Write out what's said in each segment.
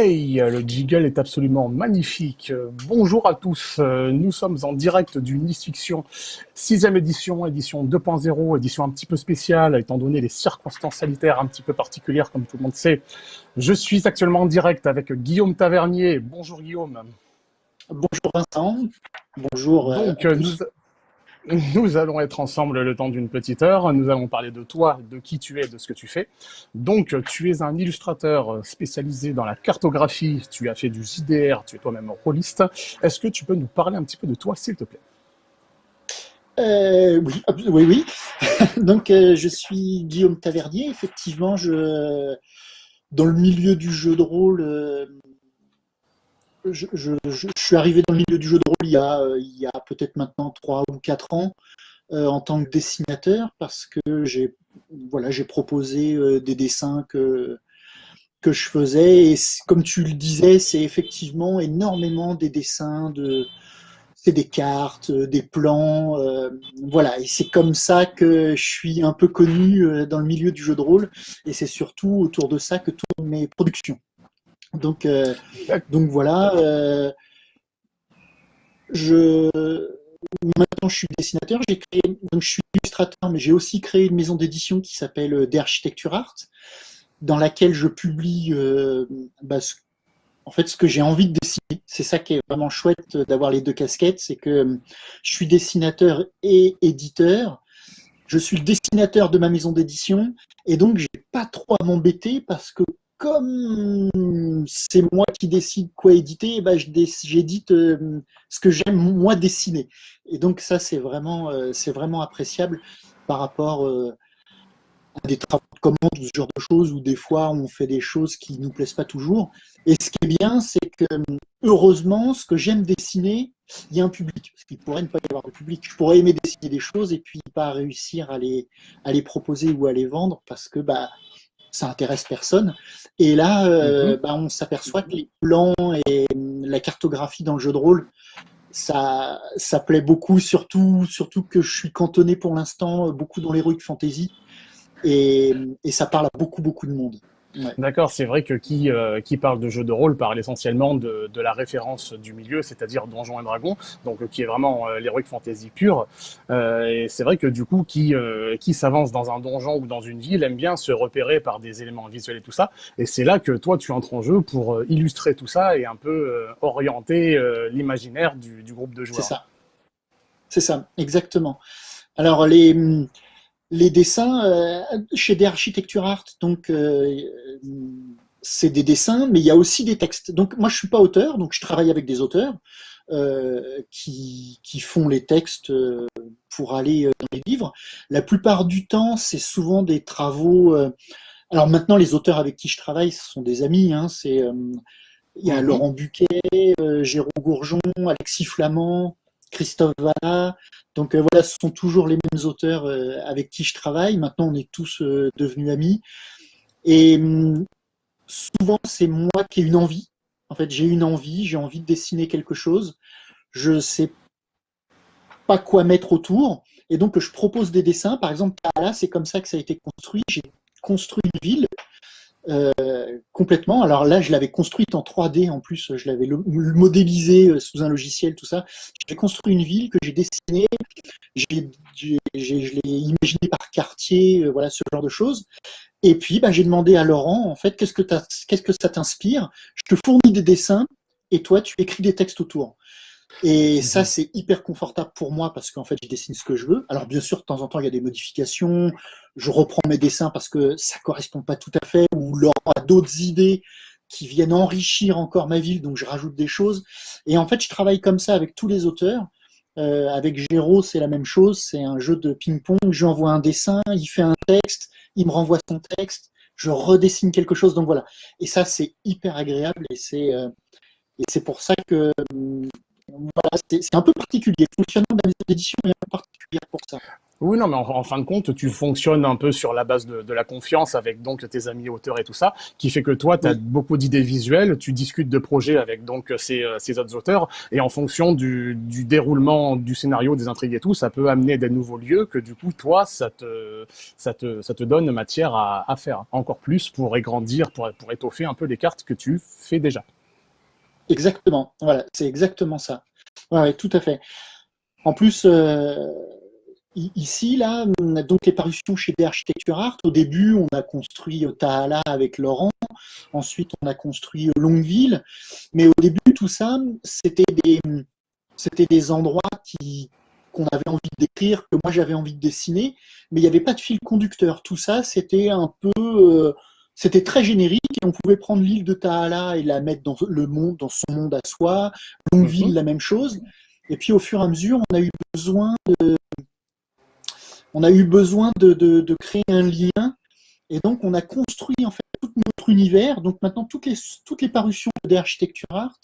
Hey, le jiggle est absolument magnifique. Bonjour à tous, nous sommes en direct du Nice Fiction, sixième édition, édition 2.0, édition un petit peu spéciale, étant donné les circonstances sanitaires un petit peu particulières, comme tout le monde sait. Je suis actuellement en direct avec Guillaume Tavernier. Bonjour Guillaume. Bonjour Vincent. Bonjour. Euh, Donc, nous, nous allons être ensemble le temps d'une petite heure. Nous allons parler de toi, de qui tu es, de ce que tu fais. Donc, tu es un illustrateur spécialisé dans la cartographie. Tu as fait du JDR, tu es toi-même rôliste. Est-ce que tu peux nous parler un petit peu de toi, s'il te plaît? Euh, oui, oui, oui. Donc, euh, je suis Guillaume Tavernier. Effectivement, je, dans le milieu du jeu de rôle, euh, je, suis arrivé dans le milieu du jeu de rôle il y a, a peut-être maintenant 3 ou 4 ans euh, en tant que dessinateur parce que j'ai voilà, proposé euh, des dessins que, que je faisais et comme tu le disais, c'est effectivement énormément des dessins de c'est des cartes, euh, des plans, voilà. Et c'est comme ça que je suis un peu connu dans le milieu du jeu de rôle. Et c'est surtout autour de ça que tournent mes productions. Donc, euh, donc voilà. Euh, je, maintenant, je suis dessinateur. Créé, donc je suis illustrateur, mais j'ai aussi créé une maison d'édition qui s'appelle euh, d'Architecture Art, dans laquelle je publie bah, en fait ce que j'ai envie de dessiner. C'est ça qui est vraiment chouette d'avoir les deux casquettes, c'est que je suis dessinateur et éditeur. Je suis le dessinateur de ma maison d'édition et donc j'ai pas trop à m'embêter parce que comme c'est moi qui décide quoi éditer, eh ben j'édite euh, ce que j'aime moi dessiner. Et donc ça c'est vraiment, euh, c'est vraiment appréciable par rapport euh, à des travaux de commande ou ce genre de choses où des fois on fait des choses qui nous plaisent pas toujours. Et ce qui est bien, c'est que heureusement, ce que j'aime dessiner, il y a un public. Parce qu'il pourrait ne pas y avoir de public. Je pourrais aimer dessiner des choses et puis pas réussir à les, à les proposer ou à les vendre parce que bah ça intéresse personne. Et là, euh, mhm. bah, on s'aperçoit que les plans et la cartographie dans le jeu de rôle, ça, ça plaît beaucoup, surtout, surtout que je suis cantonné pour l'instant beaucoup dans l'heroic fantasy. Et, et ça parle à beaucoup, beaucoup de monde. D'accord, c'est vrai que qui, euh, qui parle de jeu de rôle parle essentiellement de, de la référence du milieu, c'est-à-dire Donjons et Dragons, donc qui est vraiment euh, l'heroic fantasy pure. Euh, et c'est vrai que du coup, qui, euh, qui s'avance dans un donjon ou dans une ville aime bien se repérer par des éléments visuels et tout ça. Et c'est là que toi, tu entres en jeu pour illustrer tout ça et un peu orienter l'imaginaire du, du, groupe de joueurs. C'est ça. C'est ça, exactement. Alors les les dessins euh, chez des architecture art, donc euh, c'est des dessins, mais il y a aussi des textes. Donc moi je suis pas auteur, donc je travaille avec des auteurs euh, qui, qui, font les textes pour aller dans les livres. La plupart du temps, c'est souvent des travaux. alors maintenant, les auteurs avec qui je travaille, ce sont des amis. Hein, c'est il y a mhm. Laurent Buquet, Jérôme Gourjon, Alexis Flamand, Christophe Valla. Donc euh, voilà, ce sont toujours les mêmes auteurs euh, avec qui je travaille. Maintenant, on est tous euh, devenus amis. Et hum, souvent, c'est moi qui ai une envie. En fait, j'ai une envie, j'ai envie de dessiner quelque chose. Je ne sais pas quoi mettre autour. Et donc, je propose des dessins. Par exemple, là, c'est comme ça que ça a été construit. J'ai construit une ville euh, complètement. Alors là, je l'avais construite en 3D en plus, je l'avais modélisé euh, sous un logiciel, tout ça. J'ai construit une ville que j'ai dessinée, je l'ai imaginée par quartier, euh, voilà ce genre de choses. Et puis, bah, j'ai demandé à Laurent, en fait, qu'est-ce que, qu'est-ce que ça t'inspire? Je te fournis des dessins et toi, tu écris des textes autour. Et ça, mhm. c'est hyper confortable pour moi parce qu'en fait, je dessine ce que je veux. Alors, bien sûr, de temps en temps, il y a des modifications. Je reprends mes dessins parce que ça correspond pas tout à fait ou Laurent a d'autres idées qui viennent enrichir encore ma ville, donc je rajoute des choses. Et en fait, je travaille comme ça avec tous les auteurs. Euh, avec Géraud, c'est la même chose. C'est un jeu de ping-pong. Je lui envoie un dessin, il fait un texte, il me renvoie son texte, je redessine quelque chose. Donc voilà. Et ça, c'est hyper agréable et c'est euh, et c'est pour ça que voilà, c'est un peu particulier. Le fonctionnement de la maison d'édition est un peu particulier pour ça. Oui, non, mais en, fin de compte, tu fonctionnes un peu sur la base de, la confiance avec donc tes amis auteurs et tout ça, qui fait que toi, tu as beaucoup d'idées visuelles, tu discutes de projets avec donc ces, ces autres auteurs, et en fonction du, du, déroulement du scénario, des intrigues et tout, ça peut amener des nouveaux lieux que du coup, toi, ça te, ça te, ça te donne matière à, à faire encore plus pour agrandir, pour, pour étoffer un peu les cartes que tu fais déjà. Exactement, voilà, c'est exactement ça. Ouais, tout à fait. En plus, euh, ici, là, donc les parutions chez des Architecture Art, au début, on a construit Tahala avec Laurent, ensuite on a construit Longueville, mais au début, tout ça, c'était des, des endroits qui qu'on avait envie d'écrire, que moi j'avais envie de dessiner, mais il n'y avait pas de fil conducteur. Tout ça, c'était un peu... Euh, c'était très générique et on pouvait prendre l'île de Tahala et la mettre dans le monde, dans son monde à soi. Longueville, mhm. la même chose. Et puis au fur et à mesure, on a eu besoin de, on a eu besoin de, créer un lien. Et donc on a construit en fait tout notre univers. Donc maintenant toutes les, toutes les parutions d'Architecture Art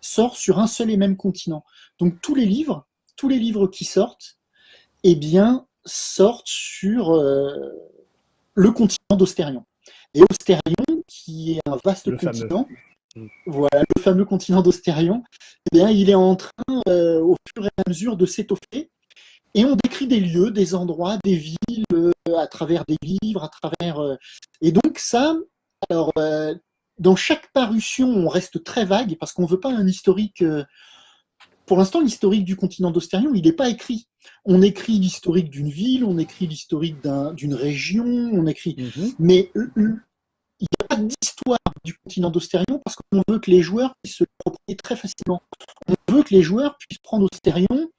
sortent sur un seul et même continent. Donc tous les livres, tous les livres qui sortent, eh bien sortent sur euh, le continent d'Austérion. Et Austérion, qui est un vaste continent, mm. voilà, le fameux continent d'Austérion, eh bien, il est en train, euh, au fur et à mesure, de s'étoffer. Et on décrit des lieux, des endroits, des villes, euh, à travers des livres, à travers... Euh, et donc ça, alors, dans chaque parution, on reste très vague, parce qu'on ne veut pas un historique... pour l'instant, l'historique du continent d'Austérion, il n'est pas écrit. On écrit l'historique d'une ville, on écrit l'historique d'une région, on écrit... Mhm. Mais il n'y a pas d'histoire du continent d'Austérion parce qu'on veut que les joueurs puissent se l'approprier très facilement. On veut que les joueurs puissent prendre Austérion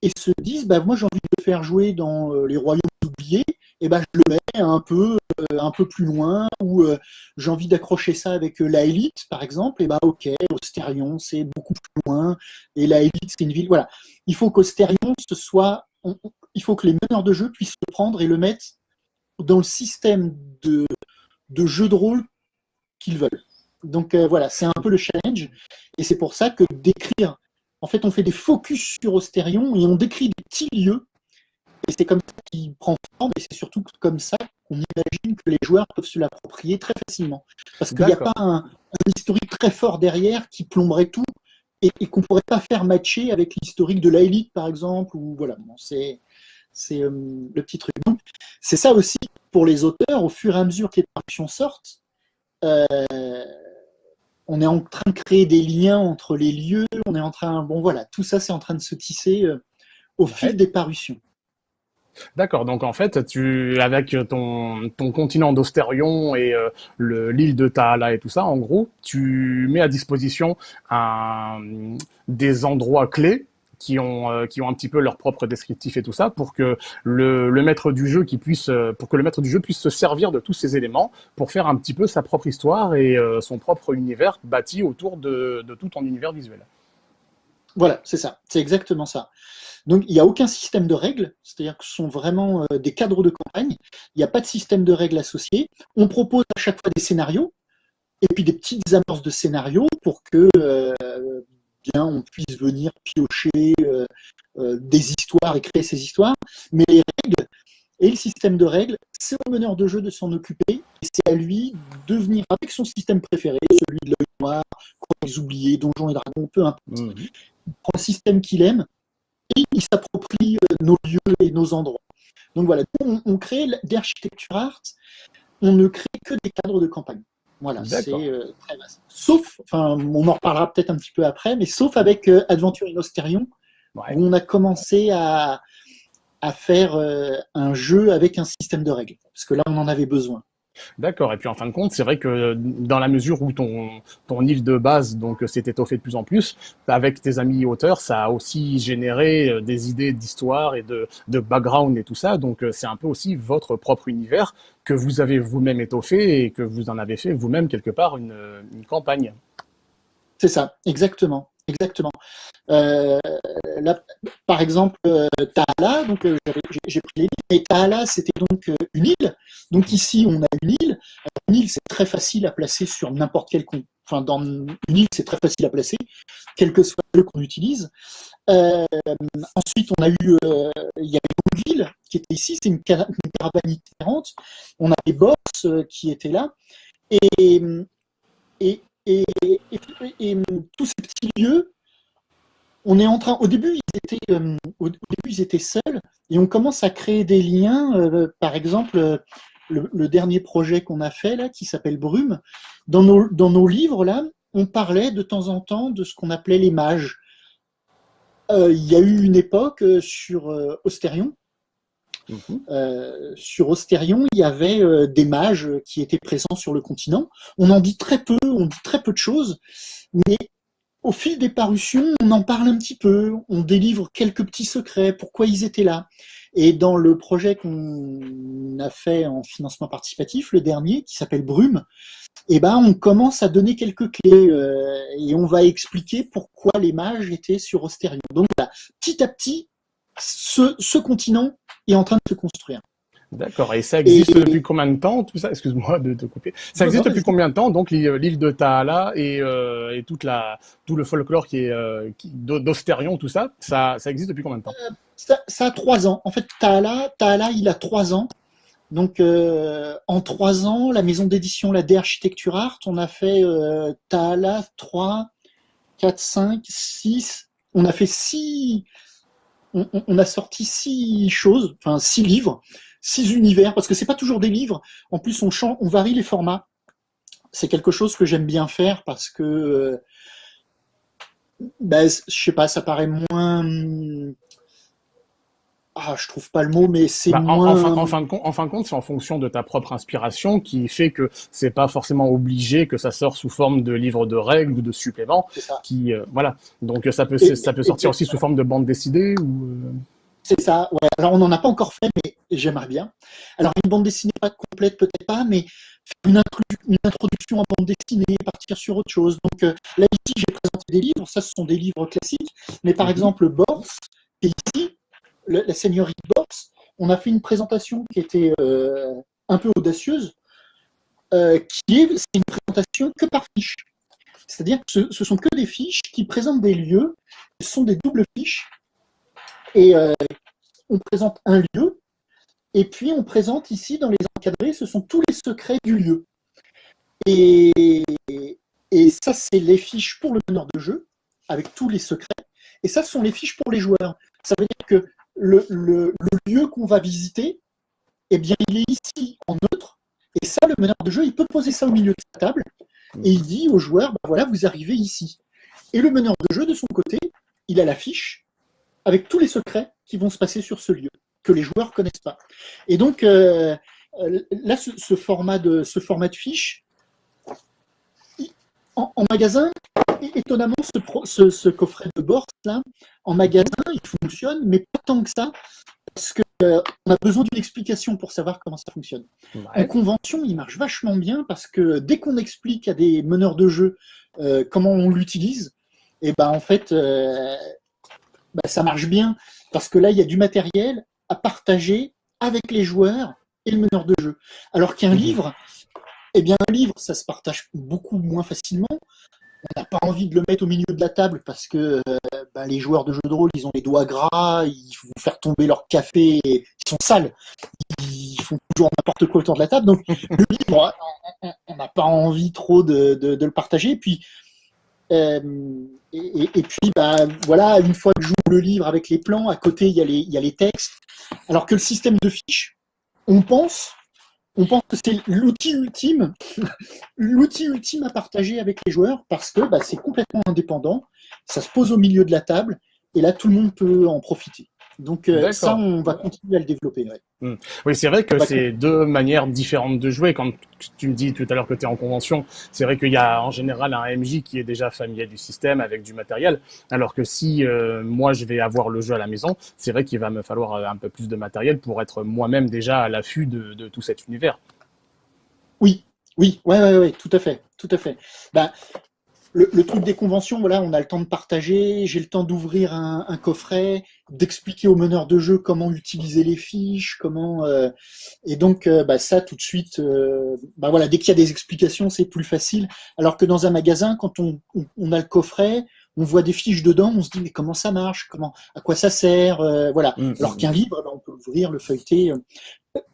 et se disent bah, moi j'ai envie de le faire jouer dans euh, les royaumes oubliés, et ben je le mets un peu, euh, un peu plus loin, ou euh, j'ai envie d'accrocher ça avec la élite, par exemple, et bah ok, Austérion c'est beaucoup plus loin, et la élite c'est une ville. Voilà. Il faut qu'Austérion ce soit. il faut que les meneurs de jeu puissent le prendre et le mettre dans le système de, de jeu de rôle qu'ils veulent. Donc voilà, c'est un peu le challenge, et c'est pour ça que d'écrire en fait, on fait des focus sur Austérion et on décrit des petits lieux. Et c'est comme ça qu'il prend forme, et c'est surtout comme ça qu'on imagine que les joueurs peuvent se l'approprier très facilement. Parce qu'il n'y a pas un, historique très fort derrière qui plomberait tout et, qu'on ne pourrait pas faire matcher avec l'historique de l'élite, par exemple. Ou voilà, c'est euh, le petit truc. c'est ça aussi pour les auteurs, au fur et à mesure que les traductions sortent. Euh, on est en train de créer des liens entre les lieux, on est en train, bon voilà, tout ça c'est en train de se tisser euh, au fil des parutions. D'accord, donc en fait, tu, avec ton, ton continent d'Austérion et euh, l'île de Taala et tout ça, en gros, tu mets à disposition des endroits clés qui ont euh, qui ont un petit peu leur propre descriptif et tout ça pour que le, le maître du jeu qui puisse euh, pour que le maître du jeu puisse se servir de tous ces éléments pour faire un petit peu sa propre histoire et son propre univers bâti autour de, de tout ton univers visuel. Voilà, c'est ça, c'est exactement ça. Donc il n'y a aucun système de règles, c'est-à-dire que ce sont vraiment des cadres de campagne, il n'y a pas de système de règles associé, on propose à chaque fois des scénarios, et puis des petites amorces de scénarios pour que on puisse venir piocher euh, euh, des histoires et créer ces histoires. Mais les règles et le système de règles, c'est au meneur de jeu de s'en occuper et c'est à lui de venir avec son système préféré, celui de l'œil noir, les oubliés, donjons et dragons, peu importe. Mmh. Il prend un système qu'il aime il s'approprie euh, nos lieux et nos endroits. Donc voilà, on, on crée d'architecture art, on ne crée que des cadres de campagne. Voilà, c'est euh, très vaste. Sauf, enfin, on en reparlera peut-être un petit peu après, mais sauf avec euh, Adventure in Osterion, où on a commencé à, à faire euh, un jeu avec un système de règles, parce que là, on en avait besoin. D'accord. Et puis en fin de compte, c'est vrai que dans la mesure où ton, ton île de base donc s'est étoffée de plus en plus, avec tes amis auteurs, ça a aussi généré euh, des idées d'histoire et de, de background et tout ça. Donc euh, c'est un peu aussi votre propre univers que vous avez vous-même étoffé et que vous en avez fait vous-même quelque part une, une campagne. C'est ça, exactement. Exactement. Euh, là, par exemple, euh, Taala, donc euh, j'ai pris les livres, mais Taala, c'était donc une île. Donc ici, on a une île. Une île, c'est très facile à placer sur n'importe quel compte. Enfin, dans une île, c'est très facile à placer, quel que soit le qu'on utilise. ensuite, on a eu, il y a une ville qui était ici, c'est une, caravane différente. On a les boss qui étaient là. Et, et, et, et, tous ces petits lieux, on est en train. Au début, ils étaient, euh, au, début, ils étaient seuls, et on commence à créer des liens. Euh, par exemple, le, dernier projet qu'on a fait là, qui s'appelle Brume, dans nos, dans nos livres là, on parlait de temps en temps de ce qu'on appelait les mages. Euh, il y a eu une époque sur Ostérion Mhm. Euh, sur Ostérion, il y avait euh, des mages qui étaient présents sur le continent. On en dit très peu, on dit très peu de choses, mais au fil des parutions, on en parle un petit peu, on délivre quelques petits secrets, pourquoi ils étaient là. Et dans le projet qu'on a fait en financement participatif, le dernier, qui s'appelle Brume, eh ben, on commence à donner quelques clés euh, et on va expliquer pourquoi les mages étaient sur Ostérion. Donc, petit à petit, ce, continent est en train de se construire. D'accord. Et ça existe depuis combien de temps, tout ça? Excuse-moi de te couper. Ça existe depuis combien de temps, donc, l'île de Taala et, euh, et, toute la, tout le folklore qui est euh, d'Ostérion, tout ça, ça, ça, existe depuis combien de temps? Euh, ça, a trois ans. En fait, Taala, Taala il a trois ans. Donc, en trois ans, la maison d'édition, la D Architecture Art, on a fait Taala 3, 4, 5, 6. On a fait six, on, a sorti six choses, enfin six livres, six univers, parce que c'est pas toujours des livres. En plus, on, change, on varie les formats. C'est quelque chose que j'aime bien faire parce que, euh, ben, je sais pas, ça paraît moins ah, je trouve pas le mot, mais c'est bah, moins... En, fin, de compte, en fin de compte, c'est en fonction de ta propre inspiration qui fait que c'est pas forcément obligé que ça sorte sous forme de livre de règles ou de suppléments. Qui, euh, voilà. Donc ça peut, ça peut sortir aussi sous forme de bande dessinée ou... Euh, c'est ça, ouais. Alors on n'en a pas encore fait, mais j'aimerais bien. Alors une bande dessinée pas complète, peut-être pas, mais une, une, introduction en bande dessinée, partir sur autre chose. Donc euh, là ici, j'ai présenté des livres, ça ce sont des livres classiques, mais par mhm. exemple Bors, qui ici, la seigneurie de on a fait une présentation qui était euh, un peu audacieuse, euh, qui est, une présentation que par fiche. C'est-à-dire que ce, sont que des fiches qui présentent des lieux, ce sont des doubles fiches, et euh, on présente un lieu, et puis on présente ici, dans les encadrés, ce sont tous les secrets du lieu. Et, et ça, c'est les fiches pour le meneur de jeu, avec tous les secrets, et ça, ce sont les fiches pour les joueurs. Ça veut dire que le, lieu qu'on va visiter, eh bien, il est ici en neutre. Et ça, le meneur de jeu, il peut poser ça au milieu de sa table. Et il dit aux joueurs, bah, voilà, vous arrivez ici. Et le meneur de jeu, de son côté, il a la fiche avec tous les secrets qui vont se passer sur ce lieu, que les joueurs ne connaissent pas. Et donc, euh, euh, là, ce, format de, ce format de fiche, en, magasin, étonnamment, ce, coffret de Borst, là, en magasin, il fonctionne, mais pas tant que ça, parce qu'on euh, a besoin d'une explication pour savoir comment ça fonctionne. En convention, il marche vachement bien, parce que dès qu'on explique à des meneurs de jeu euh, comment on l'utilise, et eh ben en fait, euh, bah, ça marche bien, parce que là, il y a du matériel à partager avec les joueurs et le meneur de jeu. Alors qu'un mmh livre, eh bien, un livre, ça se partage beaucoup moins facilement. On n'a pas envie de le mettre au milieu de la table parce que euh, bah, les joueurs de jeux de rôle, ils ont les doigts gras, ils vont faire tomber leur café, ils sont sales, ils font toujours n'importe quoi autour de la table. Donc, le livre, on n'a pas envie trop de, le partager. Euh, et, puis, bah, voilà, une fois que je joue le livre avec les plans, à côté, il y, il y a les textes. Alors que le système de fiches, on pense on pense que c'est l'outil ultime, l'outil ultime à partager avec les joueurs parce que bah, c'est complètement indépendant, ça se pose au milieu de la table et là tout le monde peut en profiter. Donc euh, ça, on va continuer à le développer. Hmm. Oui, c'est vrai que c'est deux manières différentes de jouer. Quand tu me dis tout à l'heure que tu es en convention, c'est vrai qu'il y a en général un MJ qui est déjà familier du système avec du matériel, alors que si euh, moi je vais avoir le jeu à la maison, c'est vrai qu'il va me falloir euh, un peu plus de matériel pour être moi-même déjà à l'affût de, tout cet univers. Oui, oui, ouais, ouais, ouais, tout à fait, tout à fait. Ben, le, truc des conventions, voilà, on a le temps de partager, j'ai le temps d'ouvrir un, coffret, d'expliquer aux meneurs de jeu comment utiliser les fiches, comment euh, et donc euh, bah, ça tout de suite, euh, bah voilà, dès qu'il y a des explications, c'est plus facile. Alors que dans un magasin, quand on, on, a le coffret, on voit des fiches dedans, on se dit mais comment ça marche, comment, à quoi ça sert, voilà. Mmh, Alors mmh. qu'un livre, bah, on peut l'ouvrir, le feuilleter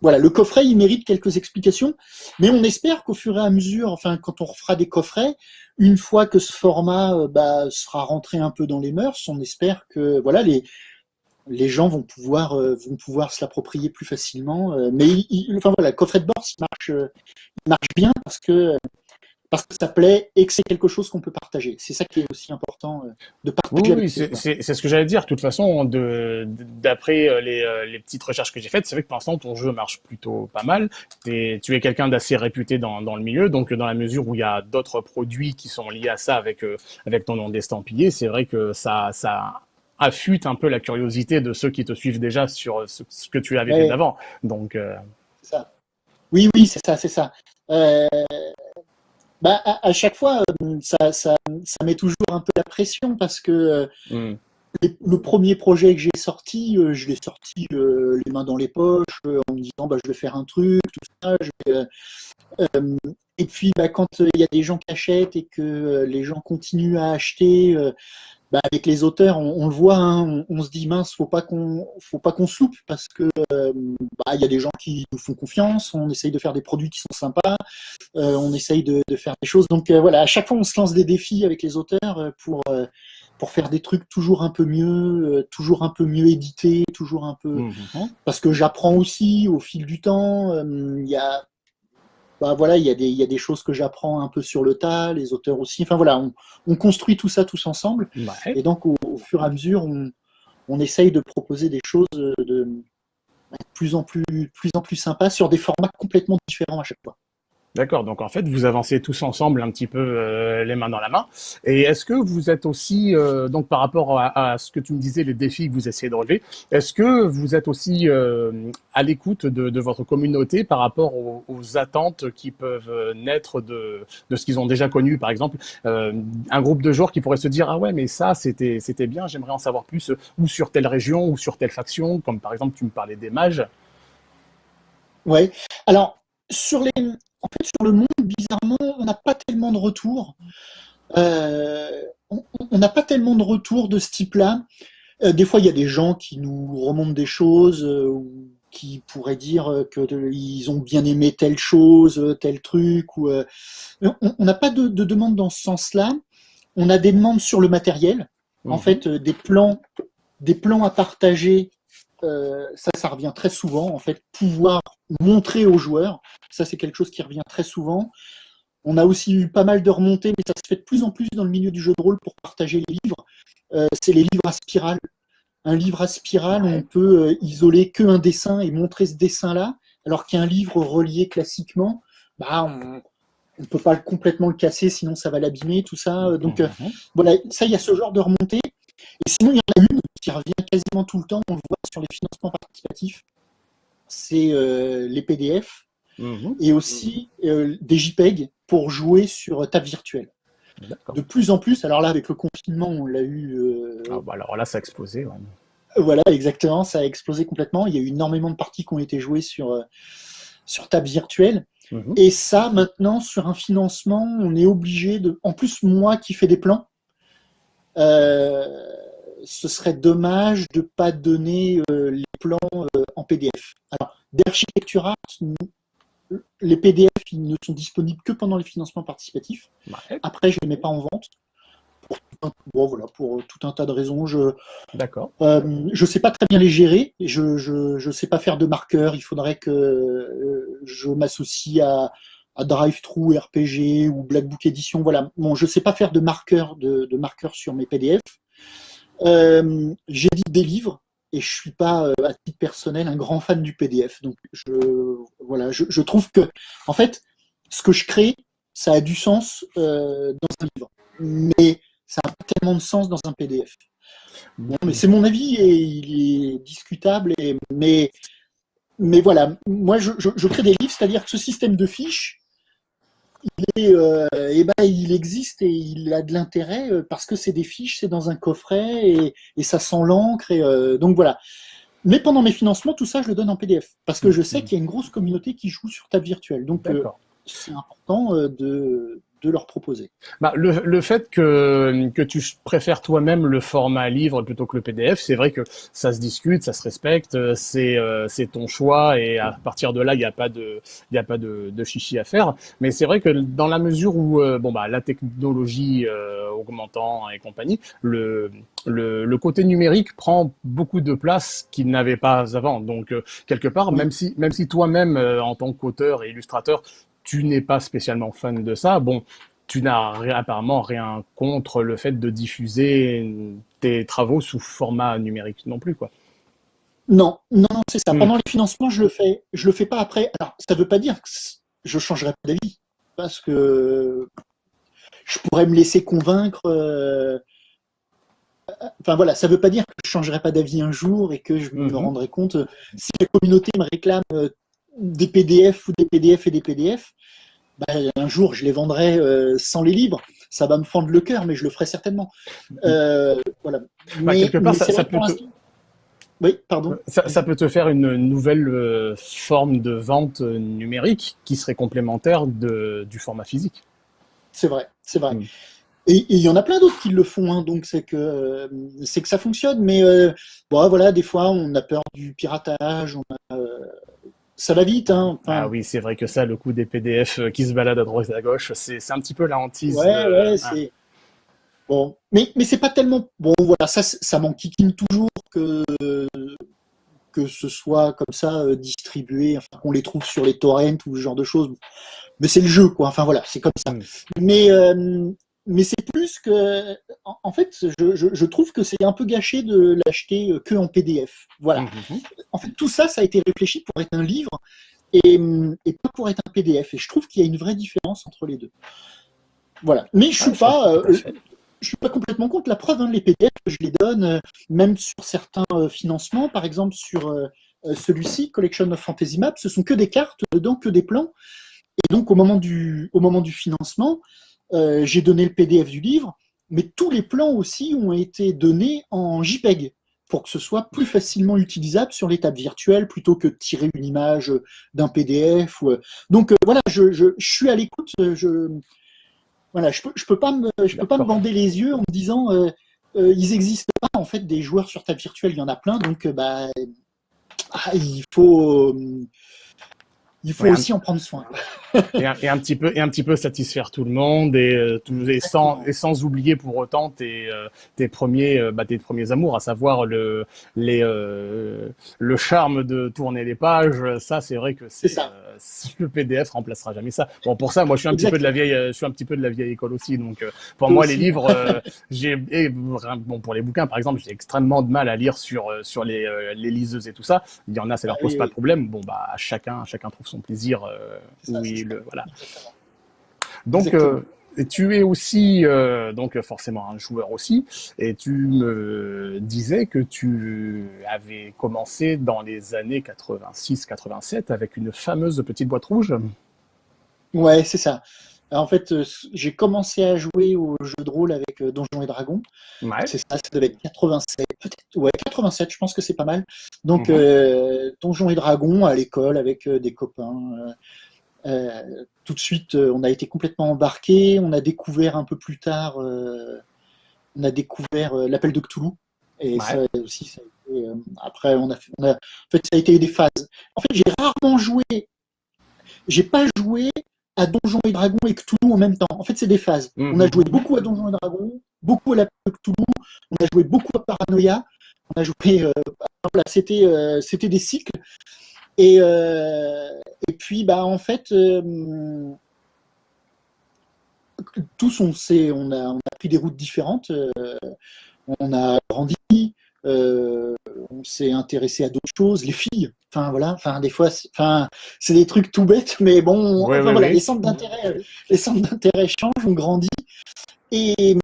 voilà, le coffret, il mérite quelques explications, mais on espère qu'au fur et à mesure, enfin, quand on refera des coffrets, une fois que ce format euh, bah, sera rentré un peu dans les mœurs, on espère que voilà, les, les gens vont pouvoir, euh, vont pouvoir se l'approprier plus facilement. Euh, mais enfin voilà, le coffret de bord, il marche, il marche bien parce que parce que ça plaît et que c'est quelque chose qu'on peut partager. C'est ça qui est aussi important euh, de partager. Oui, c'est ce que j'allais dire. De toute façon, d'après euh, les, euh, les, petites recherches que j'ai faites, c'est vrai que pour l'instant, ton jeu marche plutôt pas mal. Es, tu es quelqu'un d'assez réputé dans, dans, le milieu, donc dans la mesure où il y a d'autres produits qui sont liés à ça avec, avec ton nom d'estampillé, c'est vrai que ça, ça affûte un peu la curiosité de ceux qui te suivent déjà sur ce, que tu avais fait d'avant. Donc, ça. Oui, oui, c'est ça, c'est ça. Euh, bah, à, chaque fois, euh, ça, ça, ça, met toujours un peu la pression parce que euh, hmm. le premier projet que j'ai sorti, euh, je l'ai sorti les mains dans les poches, en me disant bah, je vais faire un truc, tout ça. et puis bah, quand il y a des gens qui achètent et que les gens continuent à acheter, bah, avec les auteurs, on, le voit, hein, on, se dit mince, faut pas qu'on, faut pas qu'on soupe parce que euh, bah, il y a des gens qui nous font confiance, on essaye de faire des produits qui sont sympas, euh, on essaye de, faire des choses. Donc euh, voilà, à chaque fois, on se lance des défis avec les auteurs pour pour faire des trucs toujours un peu mieux, toujours un peu mieux édités, toujours un peu mmh, mmh. parce que j'apprends aussi au fil du temps. Il y a bah, voilà, il y, a des, il y a des choses que j'apprends un peu sur le tas, les auteurs aussi. Enfin voilà, on, construit tout ça tous ensemble. Et donc au, fur et à mesure, on, on essaye de proposer des choses de, plus en plus, plus en plus sympas sur des formats complètement différents à chaque fois. D'accord, donc en fait, vous avancez tous ensemble un petit peu euh, les mains dans la main. Et est-ce que vous êtes aussi, euh, donc par rapport à, ce que tu me disais, les défis que vous essayez de relever, est-ce que vous êtes aussi euh, à l'écoute de, votre communauté par rapport aux, attentes qui peuvent naître de, de ce qu'ils ont déjà connu Par exemple, un groupe de joueurs qui pourrait se dire, ah ouais, mais ça, c'était c'était bien, j'aimerais en savoir plus, ou sur telle région, ou sur telle faction, comme par exemple, tu me parlais des mages. Ouais, alors, sur les, en fait, sur le monde, bizarrement, on n'a pas tellement de retours. Euh, on n'a pas tellement de retours de ce type-là. Euh, des fois, il y a des gens qui nous remontent des choses, euh, ou qui pourraient dire qu'ils ont bien aimé telle chose, tel truc. Ou, on n'a pas de, de demande dans ce sens-là. On a des demandes sur le matériel. En mhm. fait, des plans, des plans à partager euh, ça, ça revient très souvent, en fait, pouvoir montrer aux joueurs, ça c'est quelque chose qui revient très souvent. On a aussi eu pas mal de remontées, mais ça se fait de plus en plus dans le milieu du jeu de rôle pour partager les livres. Euh, c'est les livres à spirale. Un livre à spirale, on peut euh, isoler qu'un dessin et montrer ce dessin-là, alors qu'un livre relié classiquement, bah, on ne peut pas complètement le casser, sinon ça va l'abîmer, tout ça. Donc mhm. voilà, ça, il y a ce genre de remontée. Et sinon, il y en a une qui revient quasiment tout le temps, on le voit sur les financements participatifs, c'est euh, les PDF mhm. et aussi euh, des JPEG pour jouer sur table virtuelle. De plus en plus, alors là, avec le confinement, on l'a eu... Euh, ah bah alors là, ça a explosé. Voilà, exactement, ça a explosé complètement. Il y a eu énormément de parties qui ont été jouées sur, sur table virtuelle. Mhm. Et ça, maintenant, sur un financement, on est obligé de... En plus, moi qui fais des plans, ce serait dommage de ne pas donner euh, les plans euh, en PDF. Alors, d'Architecture Art, les PDF ils ne sont disponibles que pendant les financements participatifs. Après, je ne les mets pas en vente. Pour tout, un, voilà, pour tout un tas de raisons. Je euh, je sais pas très bien les gérer. Je ne sais pas faire de marqueurs. Il faudrait que euh, je m'associe à, à DriveThru, RPG ou Black Book Edition. Voilà. Bon, je sais pas faire de marqueurs sur mes PDF. Euh, J'édite des livres et je suis pas, euh, à titre personnel, un grand fan du PDF. Donc, je, voilà, je, trouve que, en fait, ce que je crée, ça a du sens euh, dans un livre, mais ça n'a pas tellement de sens dans un PDF. mais c'est mon avis et il est discutable, mais, voilà, moi je crée des livres, c'est-à-dire que ce système de fiches, il, est, euh, eh ben, il existe et il a de l'intérêt euh, parce que c'est des fiches, c'est dans un coffret et, et ça sent l'encre. Et, euh, donc voilà. Mais pendant mes financements, tout ça, je le donne en PDF parce que je sais Mhm. qu'il y a une grosse communauté qui joue sur table virtuelle. Donc c'est important de, de leur proposer. Bah, le, le fait que, que tu préfères toi-même le format livre plutôt que le PDF, c'est vrai que ça se discute, ça se respecte, euh, c'est euh, c'est ton choix et à partir de là, il n'y a pas de il y a pas de, de chichi à faire. Mais c'est vrai que dans la mesure où euh, bon bah la technologie euh, augmentant et compagnie, le, le le côté numérique prend beaucoup de place qu'il n'avait pas avant. Donc quelque part, même si même si toi-même en tant qu'auteur et illustrateur tu n'es pas spécialement fan de ça, bon, tu n'as apparemment rien contre le fait de diffuser tes travaux sous format numérique non plus, quoi. Non, non, c'est ça. Hmm. Pendant les financements, je le fais. Je le fais pas après. Alors, ça veut pas dire que je changerai pas d'avis parce que je pourrais me laisser convaincre. euh, Enfin voilà, ça veut pas dire que je changerai pas d'avis un jour et que je me Mhm. rendrai compte euh, si la communauté me réclame euh, des PDF ou des PDF et des PDF. bah, un jour, je les vendrai euh, sans les livres. Ça va me fendre le cœur, mais je le ferai certainement. Euh, voilà. Bah, Mais, quelque part, mais ça- peut te- Oui, pardon. Ça, ça peut te faire une nouvelle euh, forme de vente numérique qui serait complémentaire de, du format physique. C'est vrai, c'est vrai. Mm. Et il y en a plein d'autres qui le font, hein, donc c'est que euh, c'est que ça fonctionne. Mais euh, bon, voilà, des fois, on a peur du piratage, on a, ça va vite. Hein. Enfin, Ah oui, c'est vrai que ça, le coup des PDF euh, qui se baladent à droite et à gauche, c'est un petit peu la hantise. ouais, de- ouais, ah. c'est bon. Mais mais c'est pas tellement bon. Voilà, ça ça m'enquiquine toujours que que ce soit comme ça euh, distribué, enfin qu'on les trouve sur les torrents ou ce genre de choses. Mais c'est le jeu, quoi. Enfin voilà, c'est comme ça. Mm. Mais euh, mais c'est plus que, en, fait, je, je, je trouve que c'est un peu gâché de l'acheter euh, que en PDF. Voilà. Mhm. En fait, tout ça, ça a été réfléchi pour être un livre et, et pas pour être un PDF. Et je trouve qu'il y a une vraie différence entre les deux. Voilà. Mais je suis Ah, pas, euh, je suis pas complètement contre la preuve. Hein, les PDF, je les donne, euh, même sur certains euh, financements, par exemple sur celui-ci, Collection of Fantasy Maps, ce sont que des cartes, dedans que des plans. Et donc au moment du, au moment du financement, euh, j'ai donné le PDF du livre, mais tous les plans aussi ont été donnés en JPEG pour que ce soit plus facilement utilisable sur les tables virtuelles plutôt que de tirer une image d'un PDF. Ou, euh, donc euh, voilà, je, je, je suis à l'écoute. Je, voilà, je peux, je peux pas me, je peux pas me bander les yeux en me disant euh, euh, ils existent pas en fait des joueurs sur table virtuelle, il y en a plein, donc bah ah, il faut il faut Ouais, un- aussi en prendre soin. et, un, et un petit peu et un petit peu satisfaire tout le monde et, euh, tout- et sans et sans oublier pour autant tes euh, tes premiers euh, bah, tes premiers amours à savoir le les le charme de tourner les pages ça c'est vrai que c'est C'est ça. Euh, le PDF remplacera jamais ça bon pour ça moi je suis un petit peu de la vieille euh, je suis un petit peu de la vieille école aussi donc euh, pour moi aussi. les livres j'ai bon pour les bouquins par exemple j'ai extrêmement de mal à lire sur sur les les liseuses et tout ça il y en a ça leur Ah pose oui, pas oui. de problème bon bah chacun chacun trouve son plaisir ça. le voilà donc. Tu es aussi, euh, donc forcément un joueur aussi, et tu me disais que tu avais commencé dans les années 86-87 avec une fameuse petite boîte rouge. Ouais, c'est ça. En fait, euh, j'ai commencé à jouer au jeu de rôle avec euh, Donjons et Dragons. Ouais. C'est ça, ça devait être 87, peut-être, ouais, 87, je pense que c'est pas mal. Donc, Mhm. euh, Donjons et Dragons à l'école avec des copains. euh, euh, tout de suite, euh, on a été complètement embarqués. On a découvert un peu plus tard, euh, on a découvert euh, l'appel de Cthulhu. Et Ouais. ça aussi, ça a été, après, on a, fait- on a, en fait, ça a été des phases. En fait, j'ai rarement joué, j'ai pas joué à Donjons et Dragons et Cthulhu en même temps. En fait, c'est des phases. Mhm. On a joué beaucoup à Donjons et Dragons, beaucoup à l'appel de Cthulhu, on a joué beaucoup à Paranoia, on a joué, voilà, c'était, c'était des cycles. Et, euh, et puis, bah, en fait, euh, tous, on, s'est- on, a, on a pris des routes différentes. euh, on a grandi, euh, on s'est intéressé à d'autres choses, les filles. Enfin, voilà, enfin, des fois, c'est- enfin, c'est des trucs tout bêtes, mais bon, Ouais, enfin, ouais, voilà, ouais. les centres d'intérêt, les centres d'intérêt changent, on grandit. Et,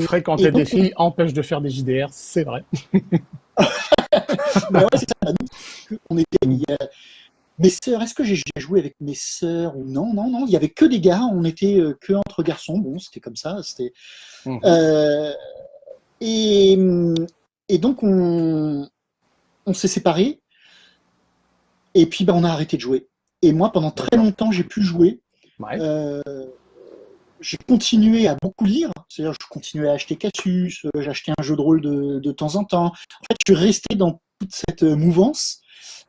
Fréquenter Et donc, des filles empêche de faire des JDR, c'est vrai. bah ouais, c'est ça, on était, il y a- mes sœurs, est-ce que j'ai joué avec mes sœurs ou non? Non, non, il y avait que des gars, on était que entre garçons. Bon, c'était comme ça. C'était. Mmh. et, et donc on, on s'est séparés. Et puis ben, on a arrêté de jouer. Et moi, pendant très longtemps, j'ai pu jouer. Euh, j'ai continué à beaucoup lire, c'est-à-dire je continuais à acheter Cassius, euh, j'achetais un jeu de rôle de, temps en temps. En fait, je suis resté dans toute cette euh, mouvance,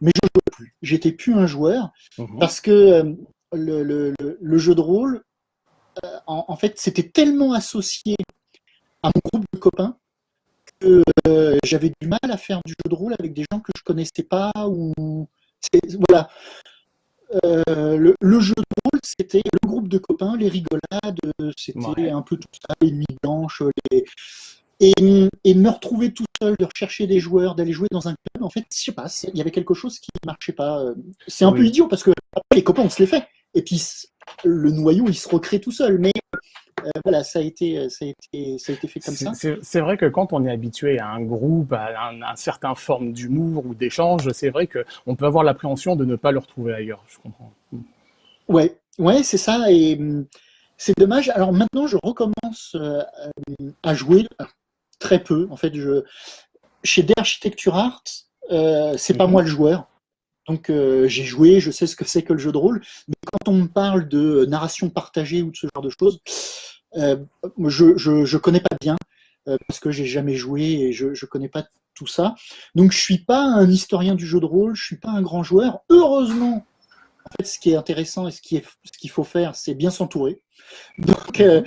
mais je ne jouais plus. J'étais plus un joueur mhm. parce que le, jeu de rôle, en, fait, c'était tellement associé à mon groupe de copains que j'avais du mal à faire du jeu de rôle avec des gens que je connaissais pas ou voilà. Euh, le, jeu de rôle, c'était le groupe de copains, les rigolades, c'était un peu tout ça, les nuits blanches, Et, me retrouver tout seul, de rechercher des joueurs, d'aller jouer dans un club, en fait, je sais pas, il y avait quelque chose qui ne marchait pas. C'est un peu idiot parce que les copains, on se les fait. Et puis le noyau, il se recrée tout seul. Mais euh, voilà, ça a, été, ça, a été, ça a été fait comme ça. C'est vrai que quand on est habitué à un groupe, à un, certain forme d'humour ou d'échange, c'est vrai qu'on peut avoir l'appréhension de ne pas le retrouver ailleurs. Je comprends. Ouais, ouais, c'est ça. Et hum, c'est dommage. Alors maintenant, je recommence euh, à jouer très peu. En fait, je, chez D'Architecture Art, euh, c'est pas mhm. moi le joueur. Donc euh, j'ai joué, je sais ce que c'est que le jeu de rôle, mais quand on me parle de narration partagée ou de ce genre de choses, euh, je, ne connais pas bien euh, parce que j'ai jamais joué et je, ne connais pas tout ça. Donc je suis pas un historien du jeu de rôle, je suis pas un grand joueur. Heureusement, en fait, ce qui est intéressant et ce qu'il faut faire, c'est bien s'entourer. Donc, euh,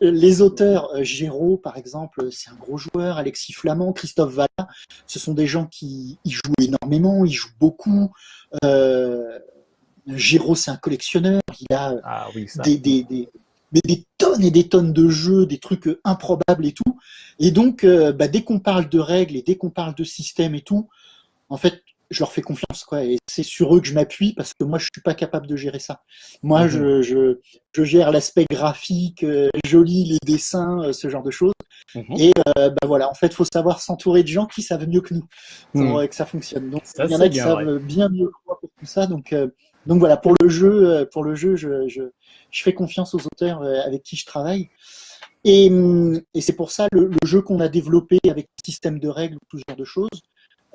les auteurs, Géraud, par exemple, c'est un gros joueur, Alexis Flamand, Christophe Valla, ce sont des gens qui jouent énormément, ils jouent beaucoup. Euh, Géraud, c'est un collectionneur, il a ah des, des, tonnes et des tonnes de jeux, des trucs improbables et tout. Et donc, euh, bah, dès qu'on parle de règles et dès qu'on parle de système et tout, en fait, je leur fais confiance, quoi. Et c'est sur eux que je m'appuie parce que moi, je suis pas capable de gérer ça. Moi, mhm. je, je, gère l'aspect graphique, euh, joli, les dessins, euh, ce genre de choses. Mhm. Et euh, bah voilà, en fait, il faut savoir s'entourer de gens qui savent mieux que nous pour mhm. que ça fonctionne. Donc, il y en a qui savent bien mieux que moi pour tout ça. Donc, donc voilà, pour le jeu, pour le jeu, je, je, je fais confiance aux auteurs avec qui je travaille. Et, et c'est pour ça le, le jeu qu'on a développé avec système de règles, tout ce genre de choses,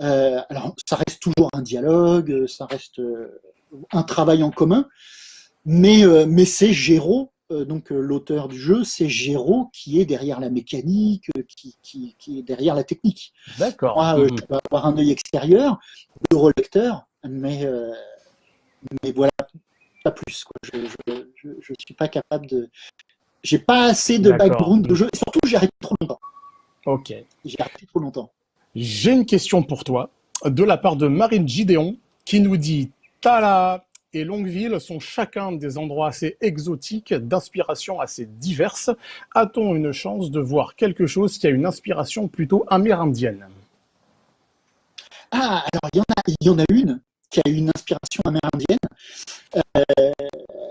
euh, alors, ça reste toujours un dialogue, ça reste euh, un travail en commun, mais, euh, mais c'est Géraud, donc l'auteur du jeu, c'est Géraud qui est derrière la mécanique, qui, qui, qui est derrière la technique. D'accord. Moi, je peux avoir un œil extérieur, de relecteur, mais, mais voilà, pas plus. Quoi. Je ne suis pas capable de... J'ai pas assez de background de jeu, et surtout j'ai arrêté trop longtemps. Ok. J'ai arrêté trop longtemps. J'ai une question pour toi de la part de Marine Gideon qui nous dit Tala et Longueville sont chacun des endroits assez exotiques, d'inspiration assez diverses. A-t-on une chance de voir quelque chose qui a une inspiration plutôt amérindienne? Ah, alors il y, en a, une qui a une inspiration amérindienne. Euh,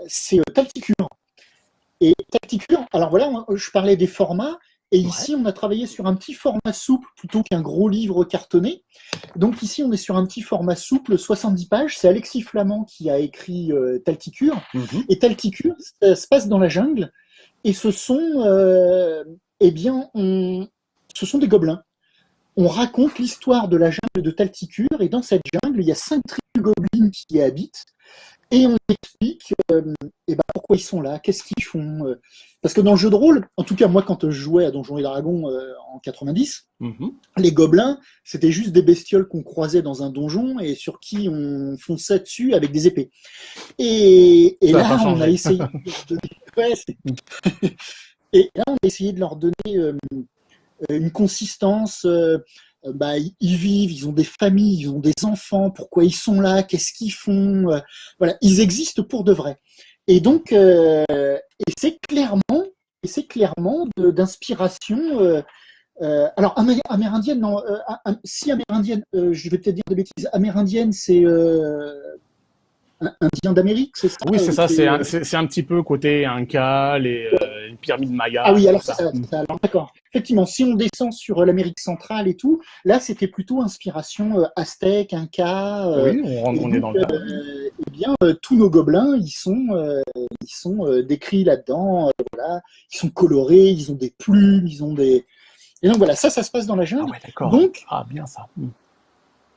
c'est Tacticure. Et Tacticure, alors voilà, je parlais des formats. Et ici, on a travaillé sur un petit format souple plutôt qu'un gros livre cartonné. Donc ici, on est sur un petit format souple, 70 pages. C'est Alexis Flamand qui a écrit euh, Talticure. Mhm. Et Talticure, ça se passe dans la jungle. Et ce sont, euh, eh bien, ce sont des gobelins. On raconte l'histoire de la jungle de Talticure. Et dans cette jungle, il y a cinq tribus gobelins qui y habitent. Et on explique euh, eh ben, pourquoi ils sont là, qu'est-ce qu'ils font. Euh. Parce que dans le jeu de rôle, en tout cas moi quand je jouais à Donjons et Dragons euh, en 90, mhm. les gobelins, c'était juste des bestioles qu'on croisait dans un donjon et sur qui on fonçait dessus avec des épées. Et, là, on a essayé de et là, on a essayé de leur donner une consistance euh, bah, ils vivent, ils ont des familles, ils ont des enfants, pourquoi ils sont là, qu'est-ce qu'ils font, euh, voilà, ils existent pour de vrai. Et donc, euh, et c'est clairement, et c'est clairement d'inspiration. alors amérindienne, non, si amérindienne, je vais peut-être dire des bêtises. Amérindienne, c'est indien d'Amérique, c'est ça Oui, c'est ça, c'est un, un, petit peu côté Inca, les, les pyramides mayas. Ah oui, alors c'est ça, ça d'accord. Effectivement, si on descend sur l'Amérique centrale et tout, là c'était plutôt inspiration aztèque, Inca. oui, on, est dans le Eh bien, tous nos gobelins, ils sont, ils sont décrits là-dedans. voilà, ils sont colorés, ils ont des plumes, ils ont des. Et donc voilà, ça, ça se passe dans la jungle. Ah ouais, d'accord. Donc, ah bien ça.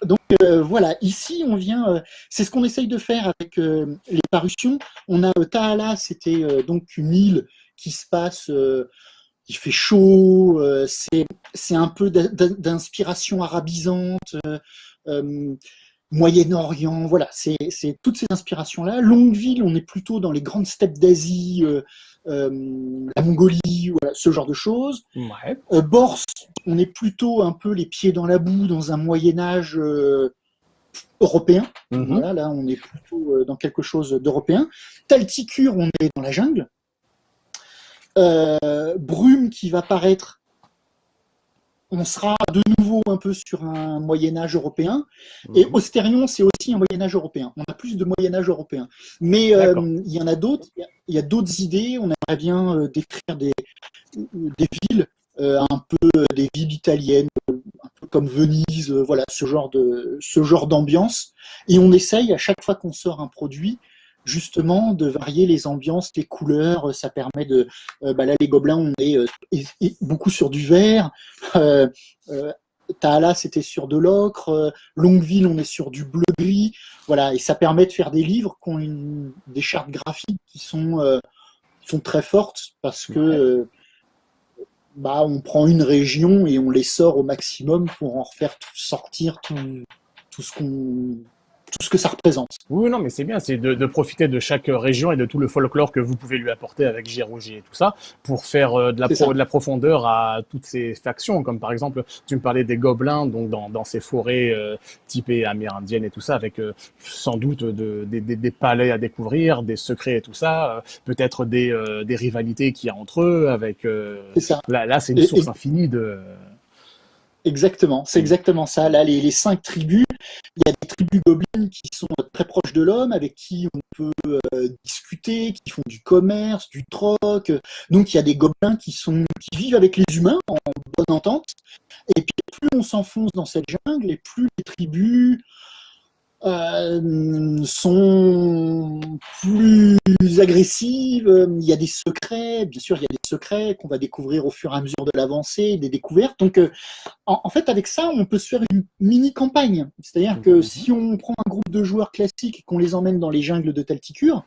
Donc euh, voilà, ici on vient, euh, c'est ce qu'on essaye de faire avec euh, les parutions. On a Taala, c'était donc une île qui se passe, il fait chaud, c'est un peu d'inspiration arabisante, Moyen-Orient, voilà, c'est toutes ces inspirations-là. Longueville, on est plutôt dans les grandes steppes d'Asie, la Mongolie, voilà, ce genre de choses. Ouais. Bors, on est plutôt un peu les pieds dans la boue dans un Moyen Âge euh, européen. Mhm. Voilà, là, on est plutôt euh, dans quelque chose d'européen. Talticure, on est dans la jungle. Euh, brume qui va paraître, on sera de nouveau un peu sur un Moyen Âge européen. Et mhm. Ostérion, c'est aussi un Moyen Âge européen. On a plus de Moyen Âge européen. Mais il y en a d'autres. Il y a, d'autres idées. On aimerait bien décrire des, des villes euh, un peu des villes italiennes, un peu comme Venise, euh, voilà, ce genre de ce genre d'ambiance. Et on essaye à chaque fois qu'on sort un produit, justement, de varier les ambiances, les couleurs. Ça permet de, euh, bah là, les gobelins, on est, beaucoup sur du vert. Euh, Taala, c'était sur de l'ocre. Longueville, on est sur du bleu-gris. Voilà, et ça permet de faire des livres qui ont une, des chartes graphiques qui sont, sont très fortes parce que bah, on prend une région et on les sort au maximum pour en refaire sortir tout, tout ce qu'on tout ce que ça représente. Oui, non, mais c'est bien, c'est de, profiter de chaque région et de tout le folklore que vous pouvez lui apporter avec Girougi et tout ça, pour faire euh, de, la de la profondeur à toutes ces factions, comme par exemple, tu me parlais des gobelins, donc dans, dans ces forêts euh, typées amérindiennes et tout ça, avec euh, sans doute de, des, des, palais à découvrir, des secrets et tout ça, peut-être des, des rivalités qu'il y a entre eux, avec... ça. Là, là c'est une source infinie de... Exactement, c'est exactement ça. Là, les, les, cinq tribus, il y a des tribus gobelines qui sont très proches de l'homme, avec qui on peut euh, discuter, qui font du commerce, du troc. Donc il y a des gobelins qui sont qui vivent avec les humains en bonne entente. Et puis plus on s'enfonce dans cette jungle, et plus les tribus euh, sont plus agressives, il y a des secrets, bien sûr il y a des secrets qu'on va découvrir au fur et à mesure de l'avancée, des découvertes. Donc euh, en, fait avec ça on peut se faire une mini campagne, c'est-à-dire que mhm. si on prend un groupe de joueurs classiques et qu'on les emmène dans les jungles de Talticure,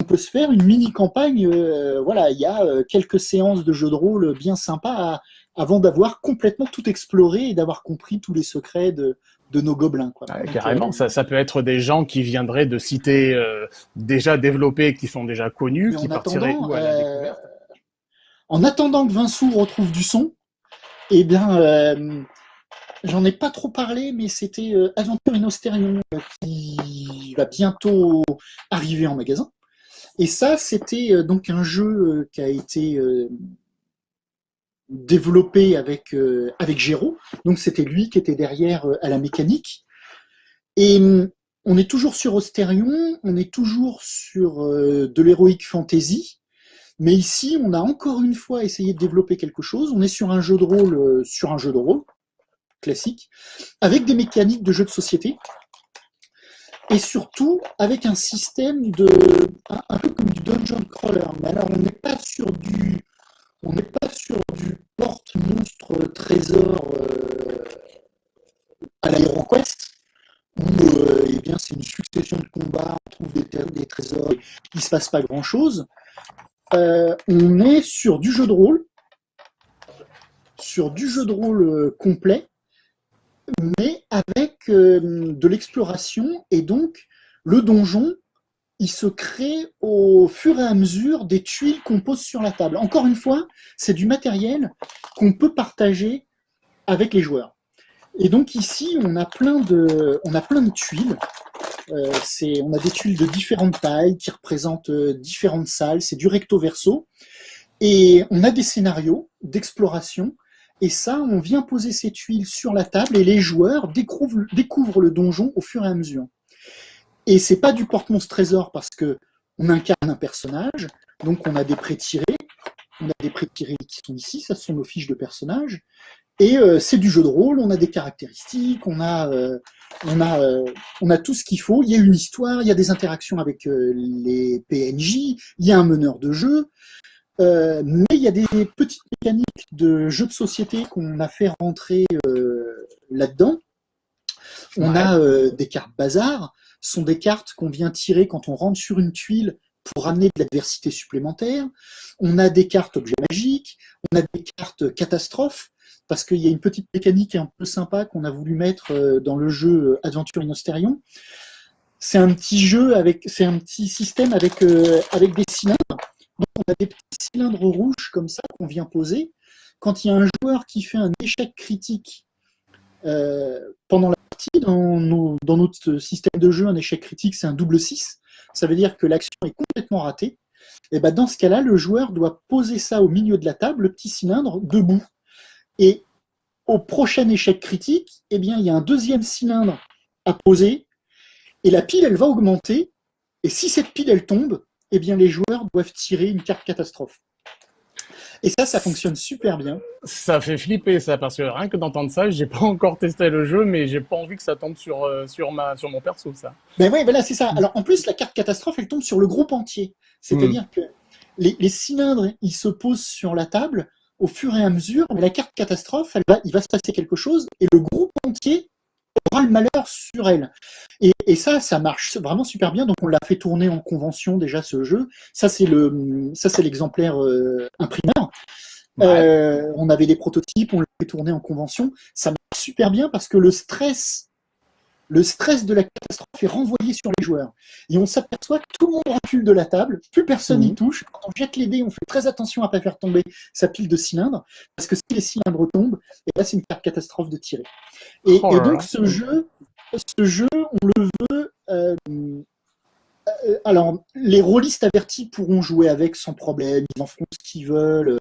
on peut se faire une mini campagne, euh, voilà, il y a quelques séances de jeux de rôle bien sympas avant d'avoir complètement tout exploré et d'avoir compris tous les secrets de, de nos gobelins. Quoi. carrément, ça, ça, peut être des gens qui viendraient de cités euh, déjà développées, qui sont déjà connues, qui partiraient à la euh, découverte. En attendant que Vincent retrouve du son, eh bien, euh, j'en ai pas trop parlé, mais c'était Aventure in qui va bientôt arriver en magasin. Et ça, c'était donc un jeu qui a été développé avec, euh, avec Géraud. Donc c'était lui qui était derrière euh, à la mécanique. Et hum, on est toujours sur Ostérion, on est toujours sur euh, de l'héroïque fantasy. Mais ici, on a encore une fois essayé de développer quelque chose. On est sur un jeu de rôle, sur un jeu de rôle classique, avec des mécaniques de jeu de société, et surtout avec un système de un, un peu comme du dungeon crawler. Mais alors, on n'est pas sur du on n'est pas du porte-monstre trésor euh, à l'AeroQuest, où euh, eh bien, c'est une succession de combats, on trouve des, trésors, il se passe pas grand-chose. Euh, on est sur du jeu de rôle, sur du jeu de rôle complet, mais avec de l'exploration, et donc le donjon il se crée au fur et à mesure des tuiles qu'on pose sur la table. Encore une fois, c'est du matériel qu'on peut partager avec les joueurs. Et donc ici, on a plein de, on a plein de tuiles. Euh, on a des tuiles de différentes tailles qui représentent euh, différentes salles. C'est du recto verso. Et on a des scénarios d'exploration. Et ça, on vient poser ces tuiles sur la table et les joueurs découvrent, découvrent le donjon au fur et à mesure. Et c'est pas du porte-monstre trésor parce que on incarne un personnage, donc on a des prêts tirés, on a des prêts tirés qui sont ici, ça sont nos fiches de personnages, et euh, c'est du jeu de rôle, on a des caractéristiques, on a, euh, on a, euh, on a tout ce qu'il faut, il y a une histoire, il y a des interactions avec les PNJ, il y a un meneur de jeu, mais il y a des petites mécaniques de jeux de société qu'on a fait rentrer là-dedans. On a des cartes bazar, sont des cartes qu'on vient tirer quand on rentre sur une tuile pour amener de l'adversité supplémentaire. On a des cartes objets magiques, on a des cartes catastrophes, parce qu'il y a une petite mécanique un peu sympa qu'on a voulu mettre euh, dans le jeu euh, Adventure in C'est un petit jeu avec, c'est un petit système avec, euh, avec des cylindres. Donc on a des petits cylindres rouges comme ça qu'on vient poser. Quand il y a un joueur qui fait un échec critique pendant la partie, dans, dans, notre système de jeu, un échec critique, c'est un double 6. Ça veut dire que l'action est complètement ratée. Et ben dans ce cas-là, le joueur doit poser ça au milieu de la table, le petit cylindre, debout. Et au prochain échec critique, eh bien, il y a un deuxième cylindre à poser, et la pile, elle va augmenter, et si cette pile, elle tombe, eh bien, les joueurs doivent tirer une carte catastrophe. Et ça, ça fonctionne super bien. Ça fait flipper ça, parce que rien que d'entendre ça, j'ai pas encore testé le jeu, mais j'ai pas envie que ça tombe sur, euh, sur, ma, sur mon perso, ça. Ben oui, voilà, c'est ça. Alors en plus, la carte catastrophe, elle tombe sur le groupe entier. C'est-à-dire hmm. que les, les, cylindres, ils se posent sur la table, au fur et à mesure, mais la carte catastrophe, elle va, il va se passer quelque chose et le groupe entier le malheur sur elle. Et, ça, ça marche vraiment super bien. Donc on l'a fait tourner en convention déjà ce jeu. Ça c'est le, ça c'est l'exemplaire euh, imprimeur. Euh, on avait des prototypes, on l'a fait tourner en convention. Ça marche super bien parce que le stress le stress de la catastrophe est renvoyé sur les joueurs. Et on s'aperçoit que tout le monde recule de la table, plus personne n'y mhm. touche. Quand on jette les dés, on fait très attention à ne pas faire tomber sa pile de cylindres, parce que si les cylindres tombent, et là c'est une carte catastrophe de tirer. Et, oh donc ce jeu, ce jeu, on le veut. Euh, euh, alors, les rôlistes avertis pourront jouer avec sans problème, ils en feront ce qu'ils veulent.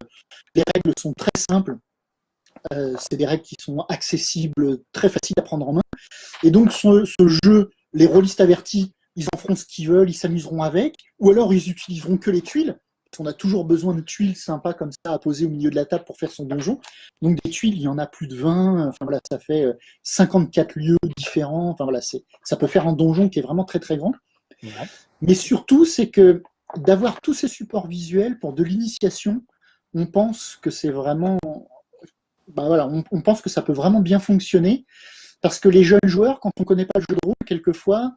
Les règles sont très simples. Euh, c'est des règles qui sont accessibles, très faciles à prendre en main. Et donc ce, jeu, les rôlistes avertis, ils en feront ce qu'ils veulent, ils s'amuseront avec, ou alors ils utiliseront que les tuiles, parce qu'on a toujours besoin de tuiles sympas comme ça à poser au milieu de la table pour faire son donjon. Donc des tuiles, il y en a plus de 20, enfin voilà, ça fait 54 euh, lieux différents, enfin voilà, ça peut faire un donjon qui est vraiment très très grand. Mais surtout, c'est que d'avoir tous ces supports visuels pour de l'initiation, on pense que c'est vraiment bah on, pense que ça peut vraiment bien fonctionner, parce que les jeunes joueurs, quand on ne connaît pas le jeu de rôle, quelquefois,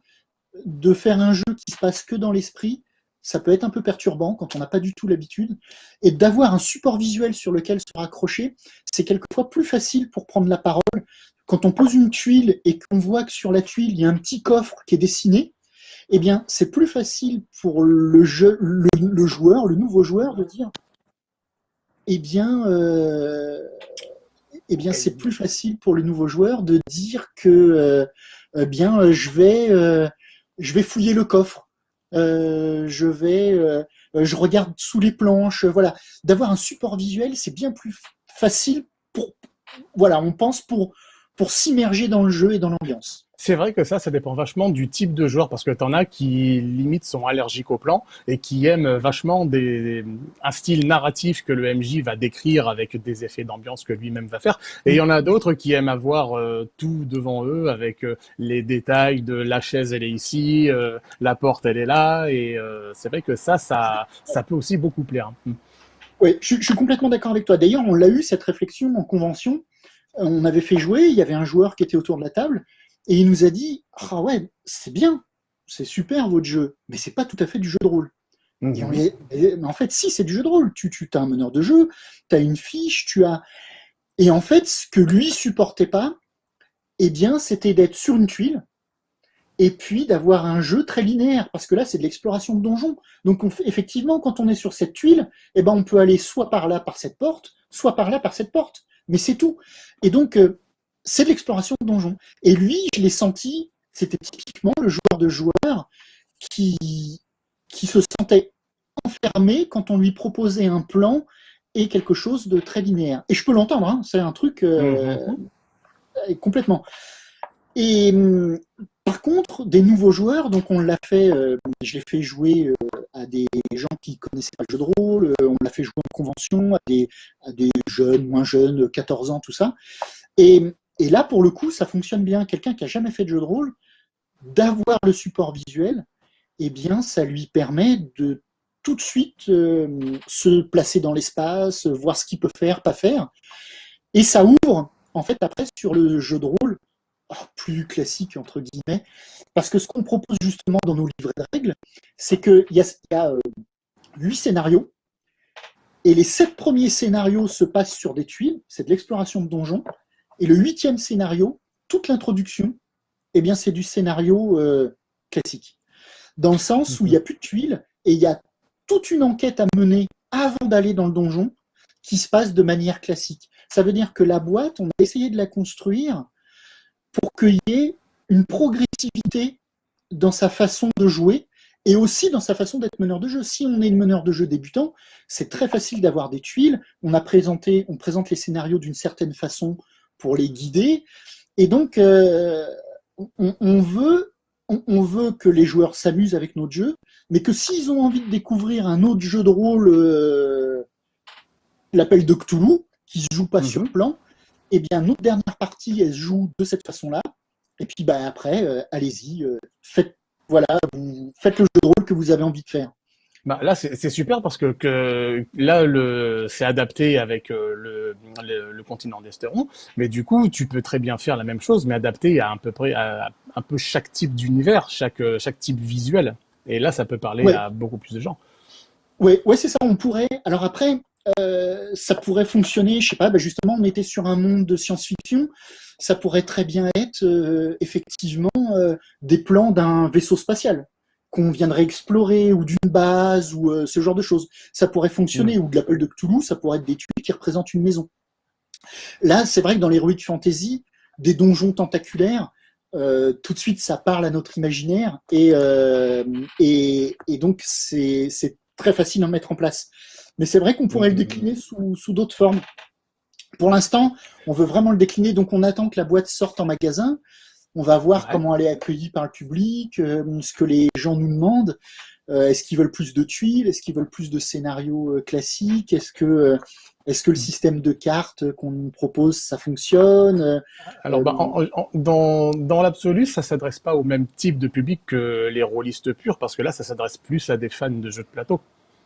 de faire un jeu qui se passe que dans l'esprit, ça peut être un peu perturbant quand on n'a pas du tout l'habitude. Et d'avoir un support visuel sur lequel se raccrocher, c'est quelquefois plus facile pour prendre la parole. Quand on pose une tuile et qu'on voit que sur la tuile, il y a un petit coffre qui est dessiné, eh bien, c'est plus facile pour le, joueur, le nouveau joueur, de dire eh bien, euh, eh bien c'est plus facile pour le nouveau joueur de dire que euh, eh bien euh, je vais euh, je vais fouiller le coffre, je vais je regarde sous les planches, voilà, d'avoir un support visuel, c'est bien plus facile pour voilà, on pense pour pour s'immerger dans le jeu et dans l'ambiance. C'est vrai que ça, ça dépend vachement du type de joueur, parce que tu en as qui, limite, sont allergiques au plan et qui aiment vachement un style narratif que le MJ va décrire avec des effets d'ambiance que lui-même va faire. Et il y en a d'autres qui aiment avoir euh, tout devant eux avec euh, les détails de la chaise, elle est ici, euh, la porte, elle est là. Et c'est vrai que ça, ça, ça peut aussi beaucoup plaire. Hmm. Oui, je suis complètement d'accord avec toi. D'ailleurs, on l'a eu, cette réflexion en convention. On avait fait jouer, il y avait un joueur qui était autour de la table et il nous a dit Ah ouais, c'est bien, c'est super votre jeu, mais c'est pas tout à fait du jeu de rôle. Mhm. mais en fait, si, c'est du jeu de rôle. Tu, tu as un meneur de jeu, tu as une fiche, tu as. Et en fait, ce que lui supportait pas, eh bien, c'était d'être sur une tuile et puis d'avoir un jeu très linéaire, parce que là, c'est de l'exploration de donjon. Donc, effectivement, quand on est sur cette tuile, eh ben, on peut aller soit par là, par cette porte, soit par là, par cette porte. Mais c'est tout. Et donc, euh, c'est de l'exploration de donjon. Et lui, je l'ai senti, c'était typiquement le joueur de joueur qui, qui se sentait enfermé quand on lui proposait un plan et quelque chose de très linéaire. Et je peux l'entendre, hein, c'est un truc euh, mhm. complètement. Et par par contre, des nouveaux joueurs, donc on l'a fait, euh, je l'ai fait jouer euh, à des gens qui connaissaient pas le jeu de rôle, on l'a fait jouer en convention à des, à des jeunes, moins jeunes, 14 ans, tout ça. Et, et là, pour le coup, ça fonctionne bien. Quelqu'un qui a jamais fait de jeu de rôle, d'avoir le support visuel, eh bien, ça lui permet de tout de suite se placer dans l'espace, voir ce qu'il peut faire, pas faire. Et ça ouvre, en fait, après, sur le jeu de rôle, oh, plus classique, entre guillemets, parce que ce qu'on propose justement dans nos livrets de règles, c'est qu'il y a, y a euh, huit scénarios, et les sept premiers scénarios se passent sur des tuiles, c'est de l'exploration de donjons, et le huitième scénario, toute l'introduction, eh bien c'est du scénario euh, classique. Dans le sens où il n'y a plus de tuiles, et il y a toute une enquête à mener avant d'aller dans le donjon qui se passe de manière classique. Ça veut dire que la boîte, on a essayé de la construire pour qu'il y ait une progressivité dans sa façon de jouer et aussi dans sa façon d'être meneur de jeu. Si on est meneur de jeu débutant, c'est très facile d'avoir des tuiles. On présente les scénarios d'une certaine façon pour les guider. Et donc, euh, on, veut, on, veut que les joueurs s'amusent avec notre jeu, mais que s'ils ont envie de découvrir un autre jeu de rôle, euh, l'appel de Cthulhu, qui se joue pas sur mhm. plan, eh bien, notre dernière partie, elle se joue de cette façon-là. Et puis, bah, après, euh, allez-y, faites, voilà, vous, faites le jeu de rôle que vous avez envie de faire. Bah, là, c'est super parce que, que là, c'est adapté avec euh, le, le, continent d'Esteron, mais du coup, tu peux très bien faire la même chose, mais adapté à un peu près à, un peu chaque type d'univers, chaque, chaque type visuel. Et là, ça peut parler à beaucoup plus de gens. Oui, ouais, c'est ça. On pourrait. Alors après, euh, ça pourrait fonctionner, je sais pas, ben justement, on était sur un monde de science-fiction, ça pourrait très bien être euh, effectivement euh, des plans d'un vaisseau spatial qu'on viendrait explorer, ou d'une base, ou ce genre de choses. Ça pourrait fonctionner, mm. ou de l'appel de Cthulhu, ça pourrait être des tuiles qui représentent une maison. Là, c'est vrai que dans l'Heroic Fantasy, des donjons tentaculaires, tout de suite, ça parle à notre imaginaire, et, et, et donc c'est très facile à mettre en place. Mais c'est vrai qu'on pourrait le décliner sous, d'autres formes. Pour l'instant, on veut vraiment le décliner, donc on attend que la boîte sorte en magasin. On va voir comment elle est accueillie par le public, euh, ce que les gens nous demandent. Euh, est-ce qu'ils veulent plus de tuiles? Est-ce qu'ils veulent plus de scénarios euh, classiques? Est-ce que, est que le système de cartes qu'on nous propose, ça fonctionne Alors, bah, dans, dans l'absolu, ça s'adresse pas au même type de public que les rôlistes purs, parce que là, ça s'adresse plus à des fans de jeux de plateau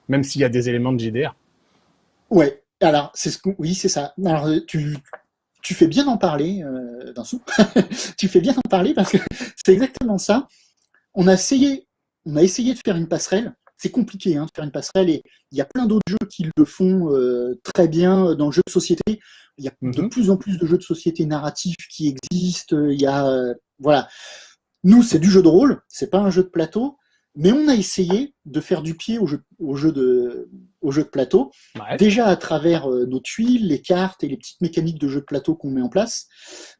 même s'il y a des éléments de JDR. Ouais, alors, c'est ce oui, c'est ça. Alors, tu, tu fais bien en parler, euh, d'un sou. tu fais bien en parler parce que c'est exactement ça. On a essayé, on a essayé de faire une passerelle. C'est compliqué hein, de faire une passerelle et il y a plein d'autres jeux qui le font euh, très bien dans le jeu de société. Il y a de mhm. plus en plus de jeux de société narratifs qui existent. Il y a, euh, voilà. Nous, c'est du jeu de rôle, c'est pas un jeu de plateau. Mais on a essayé de faire du pied au jeu, au jeu, de, au jeu de plateau, déjà à travers euh, nos tuiles, les cartes et les petites mécaniques de jeu de plateau qu'on met en place,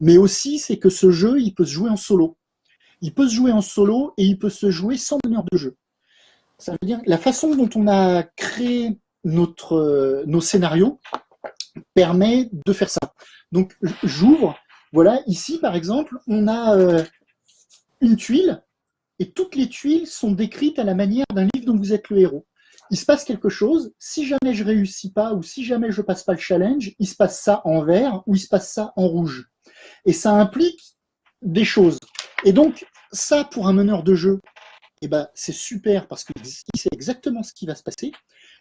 mais aussi c'est que ce jeu, il peut se jouer en solo. Il peut se jouer en solo et il peut se jouer sans meneur de jeu. Ça veut dire la façon dont on a créé notre, euh, nos scénarios permet de faire ça. Donc j'ouvre, voilà, ici par exemple, on a euh, une tuile et toutes les tuiles sont décrites à la manière d'un livre dont vous êtes le héros. Il se passe quelque chose, si jamais je réussis pas ou si jamais je passe pas le challenge, il se passe ça en vert ou il se passe ça en rouge. Et ça implique des choses. Et donc, ça, pour un meneur de jeu, eh ben, c'est super parce qu'il sait exactement ce qui va se passer.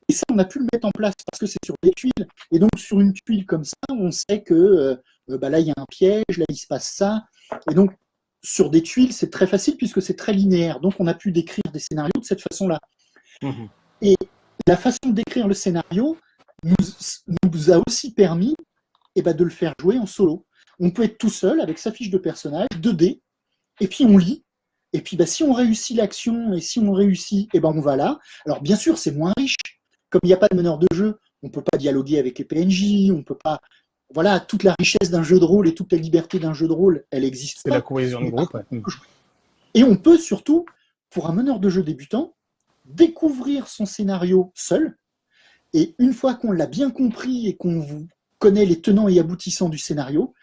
Et ça, on a pu le mettre en place parce que c'est sur des tuiles. Et donc, sur une tuile comme ça, on sait que euh, bah là, il y a un piège, là, il se passe ça. Et donc, sur des tuiles, c'est très facile puisque c'est très linéaire. Donc, on a pu décrire des scénarios de cette façon-là. Mhm. Et la façon décrire le scénario nous, nous a aussi permis eh ben, de le faire jouer en solo. On peut être tout seul avec sa fiche de personnage, 2D, et puis on lit. Et puis, bah, si on réussit l'action et si on réussit, eh ben, on va là. Alors, bien sûr, c'est moins riche. Comme il n'y a pas de meneur de jeu, on ne peut pas dialoguer avec les PNJ, on ne peut pas voilà, toute la richesse d'un jeu de rôle et toute la liberté d'un jeu de rôle, elle existe. C'est la cohésion de groupe. Et on peut surtout, pour un meneur de jeu débutant, découvrir son scénario seul. Et une fois qu'on l'a bien compris et qu'on connaît les tenants et aboutissants du scénario,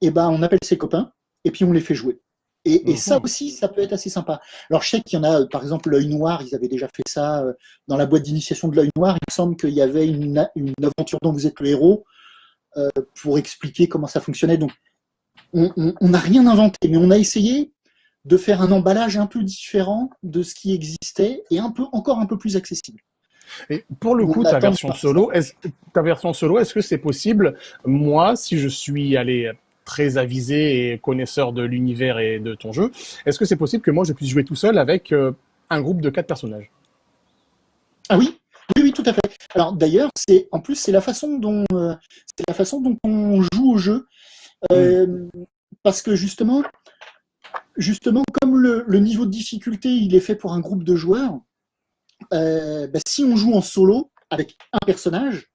eh ben, on appelle ses copains et puis on les fait jouer. Et, ça aussi, ça peut être assez sympa. Alors, je sais qu'il y en a, par exemple, l'œil noir, ils avaient déjà fait ça euh, dans la boîte d'initiation de l'œil noir. Il me semble qu'il y avait une, aventure dont vous êtes le héros euh, pour expliquer comment ça fonctionnait. Donc, on n'a rien inventé, mais on a essayé de faire un emballage un peu différent de ce qui existait et un peu, encore un peu plus accessible. Et pour le coup, ta version, solo, ta version solo, est-ce que c'est possible? Moi, si je suis allé très avisé et connaisseur de l'univers et de ton jeu, est-ce que c'est possible que moi je puisse jouer tout seul avec euh, un groupe de quatre personnages? Ah oui, oui, oui, tout à fait. Alors d'ailleurs, c'est en plus c'est la façon dont euh, c'est la façon dont on joue au jeu, euh, hmm. parce que justement, justement comme le, niveau de difficulté il est fait pour un groupe de joueurs, bah, si on joue en solo avec un personnage,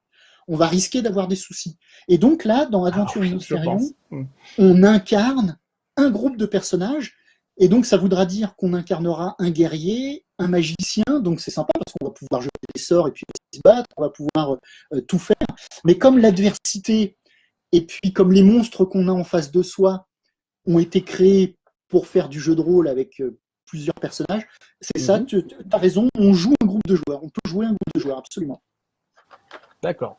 on va risquer d'avoir des soucis. Et donc là, dans Adventure Alors, hmm. on incarne un groupe de personnages, et donc ça voudra dire qu'on incarnera un guerrier, un magicien, donc c'est sympa parce qu'on va pouvoir jeter des sorts et puis se battre, on va pouvoir euh, tout faire. Mais comme l'adversité, et puis comme les monstres qu'on a en face de soi ont été créés pour faire du jeu de rôle avec euh, plusieurs personnages, c'est ça, mhm. tu as raison, on joue un groupe de joueurs, on peut jouer un groupe de joueurs, absolument. D'accord.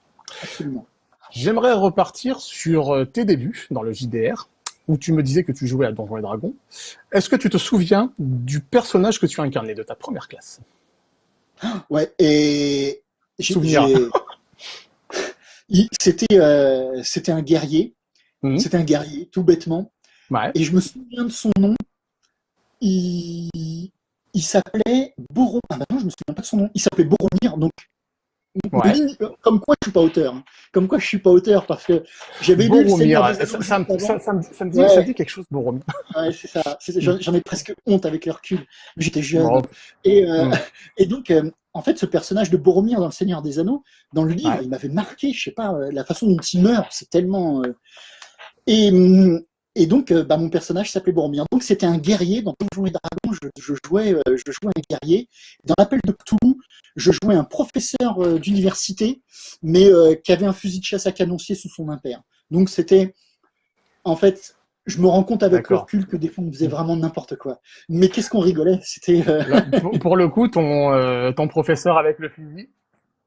J'aimerais repartir sur euh, tes débuts dans le JDR, où tu me disais que tu jouais à Donjons et Dragons. Est-ce que tu te souviens du personnage que tu as incarné de ta première classe? Ouais, et... Souvenir. C'était euh, c'était un guerrier. Mhm. C'était un guerrier, tout bêtement. Et je me souviens de son nom. Il, il s'appelait Boromir. Ah bah non, je me souviens pas de son nom. Il s'appelait Boromir, donc comme quoi je suis pas auteur. Comme quoi je suis pas auteur parce que j'avais lu le ça, ça, me dit, ça dit quelque chose, Boromir. Ouais, c'est ça. J'en ai presque honte avec le recul. J'étais jeune. Et, euh, mm. et donc, euh, en fait, ce personnage de Boromir dans Le Seigneur des Anneaux, dans le livre, il m'avait marqué. Je sais pas, euh, la façon dont il meurt, c'est tellement. Et, mm, et donc, euh, bah, mon personnage s'appelait Boromir. Donc, c'était un guerrier. Dans Donjons et Dragons, je, jouais, euh, je jouais un guerrier. Dans l'appel de Cthulhu, je jouais un professeur euh, d'université, mais qui avait un fusil de chasse à canoncier sous son impère. Donc, c'était, en fait, je me rends compte avec le recul que des fois, on faisait vraiment n'importe quoi. Mais qu'est-ce qu'on rigolait? C'était. Pour le coup, ton, ton professeur avec le fusil,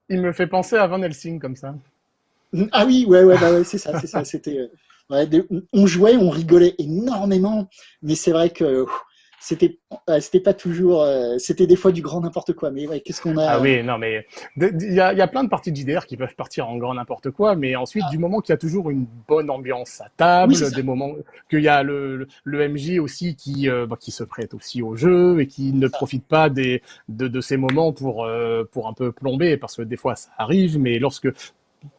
il me fait penser à Van Helsing comme ça. Ah oui, ouais, ouais, bah ouais c'est ça, c'est ça. C'était on jouait, on rigolait énormément, mais c'est vrai que c'était c'était pas toujours euh, c'était des fois du grand n'importe quoi. Mais ouais qu'est-ce qu'on a ah oui non mais il y a, y a, plein de parties de JDR qui peuvent partir en grand n'importe quoi mais ensuite ah. du moment qu'il y a toujours une bonne ambiance à table des moments qu'il y a le, le, MJ aussi qui euh, bah, qui se prête aussi au jeu et qui ne profite pas des de, de ces moments pour euh, pour un peu plomber parce que des fois ça arrive mais lorsque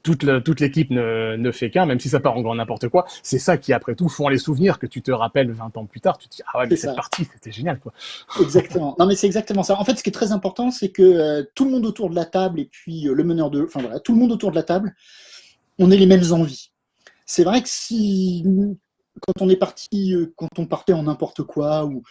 toute l'équipe ne, ne, fait qu'un, même si ça part en grand n'importe quoi. C'est ça qui, après tout, font les souvenirs que tu te rappelles 20 ans plus tard. Tu te dis, ah ouais, mais cette partie, c'était génial, quoi. Exactement. Non, mais c'est exactement ça. En fait, ce qui est très important, c'est que euh, tout le monde autour de la table et puis euh, le meneur de, enfin voilà, tout le monde autour de la table, on ait les mêmes envies. C'est vrai que si, quand on est parti, euh, quand on partait en n'importe quoi ou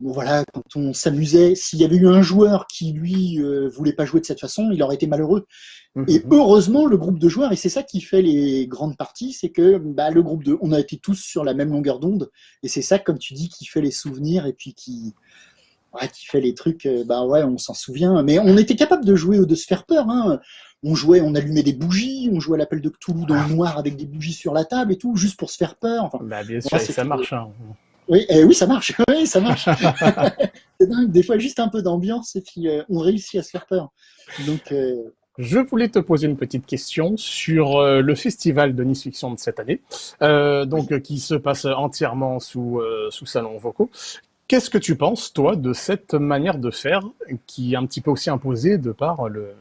voilà, quand on s'amusait, s'il y avait eu un joueur qui, lui, euh, voulait pas jouer de cette façon, il aurait été malheureux. Mhm. Et heureusement, le groupe de joueurs, et c'est ça qui fait les grandes parties, c'est que bah, le groupe de, on a été tous sur la même longueur d'onde, et c'est ça, comme tu dis, qui fait les souvenirs et puis qui, ouais, qui fait les trucs. Euh, bah ouais, on s'en souvient. Mais on était capable de jouer ou de se faire peur. Hein. On jouait, on allumait des bougies, on jouait à l'appel de Cthulhu dans le noir avec des bougies sur la table et tout, juste pour se faire peur. Enfin, bah, bien sûr, ça marche. Hein. Oui, eh oui, ça marche. Oui, ça marche. c'est dingue. Des fois, juste un peu d'ambiance et puis euh, on réussit à se faire peur. Donc. Euh, Je voulais te poser une petite question sur euh, le festival de Nice Fiction de cette année, donc qui se passe entièrement sous sous salon vocaux. Qu'est-ce que tu penses, toi, de cette manière de faire qui est un petit peu aussi imposée de par le,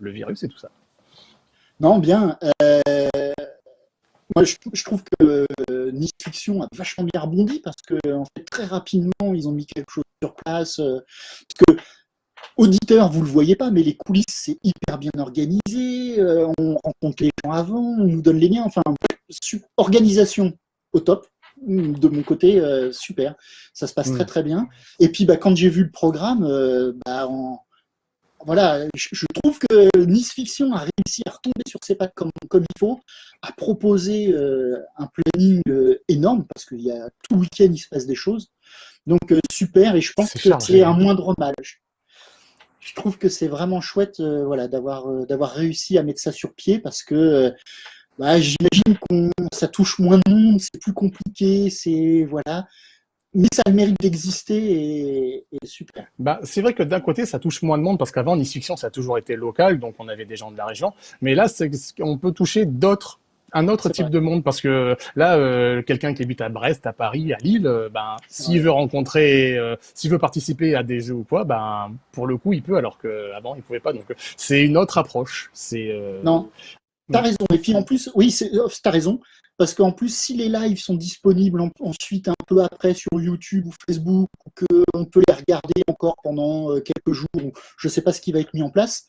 le virus et tout ça? Non, bien. Moi, je, trouve que euh, Nice Fiction a vachement bien rebondi parce que en fait, très rapidement, ils ont mis quelque chose sur place. Euh, parce que auditeur, vous le voyez pas, mais les coulisses, c'est hyper bien organisé. Euh, on rencontre les gens avant, on nous donne les liens. Enfin, organisation au top. De mon côté, super. Ça se passe très très bien. Et puis, bah, quand j'ai vu le programme, bah, en, voilà, je, trouve que Nice Fiction a réussi à retomber sur ses pattes comme, comme il faut, à proposer euh, un planning euh, énorme, parce qu'il y a tout le week-end, il se passe des choses. Donc euh, super, et je pense que c'est un moindre mal. Je trouve que c'est vraiment chouette voilà, d'avoir d'avoir réussi à mettre ça sur pied, parce que bah, j'imagine que ça touche moins de monde, c'est plus compliqué, c'est voilà mais ça a le mérite d'exister et, super. Bah, c'est vrai que d'un côté, ça touche moins de monde parce qu'avant, Nice Fiction, ça a toujours été local, donc on avait des gens de la région. Mais là, on peut toucher d'autres un autre type de monde parce que là, euh, quelqu'un qui habite à Brest, à Paris, à Lille, euh, ben s'il veut rencontrer, euh, s'il veut participer à des jeux ou quoi, ben pour le coup il peut alors qu'avant il pouvait pas. Donc c'est une autre approche. C'est non, t'as raison. Et puis en plus, oui, t'as raison parce qu'en plus, si les lives sont disponibles ensuite un peu après sur YouTube ou Facebook, ou qu'on peut les regarder encore pendant euh, quelques jours, je ne sais pas ce qui va être mis en place,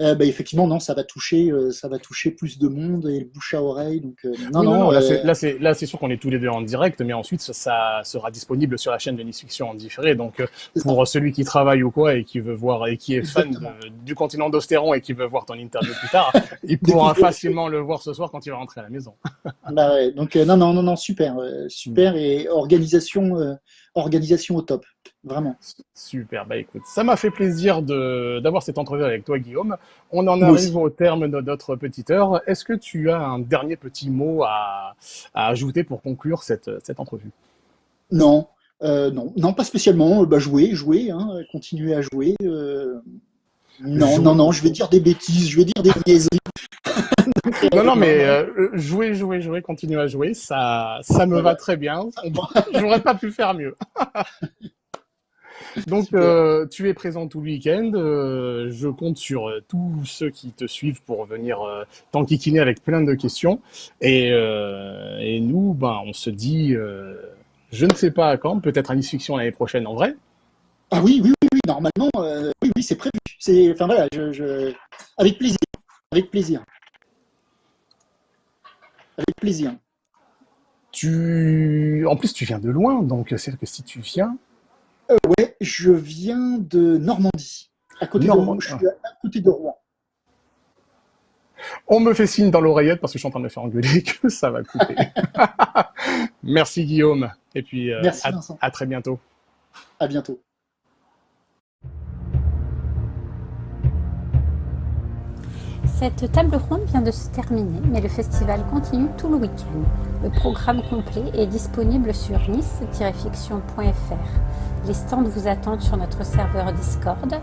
euh, bah, effectivement, non, ça va toucher, euh, ça va toucher plus de monde et le bouche à oreille. Donc, euh, non, non, là, c'est, là, c'est sûr qu'on est tous les deux en direct, mais ensuite, ça, sera disponible sur la chaîne de Nice Fiction en différé. Donc, pour celui qui travaille ou quoi et qui veut voir et qui est fan du continent d'Ostéron et qui veut voir ton interview plus tard, il pourra facilement le voir ce soir quand il va rentrer à la maison. bah ouais, donc, non, non, non, non, super, super et organisation, organisation au top. Vraiment. Super, bah écoute, ça m'a fait plaisir d'avoir cette entrevue avec toi Guillaume. On en arrive au terme de notre petite heure. Est-ce que tu as un dernier petit mot à, ajouter pour conclure cette, cette entrevue? Non, euh, non, non, pas spécialement. Bah, jouer, jouer, hein, continuer à jouer. Euh, non, non, non, je vais dire des bêtises, je vais dire des niaiseries. non, non, mais euh, jouer, jouer, jouer, continuer à jouer, ça, ça me va très bien. J'aurais pas pu faire mieux. Donc, euh, tu es présent tout le week-end. Euh, je compte sur euh, tous ceux qui te suivent pour venir t'enquiquiner avec plein de questions. Et, et nous, ben, on se dit, je ne sais pas à quand, peut-être à Nice Fiction l'année prochaine en vrai. Ah oui, oui, oui, normalement, oui, oui, c'est prévu. C'est, enfin voilà, je, avec plaisir, avec plaisir, avec plaisir. Tu, en plus, tu viens de loin, donc c'est que si tu viens, euh, ouais, je viens de Normandie, à côté, de, Rouen. je suis à côté de Rouen. On me fait signe dans l'oreillette parce que je suis en train de me faire engueuler que ça va couper. Merci Guillaume. Et puis euh, à, à très bientôt. À bientôt. Cette table ronde vient de se terminer, mais le festival continue tout le week-end. Le programme complet est disponible sur nice-fiction.fr. Les stands vous attendent sur notre serveur Discord.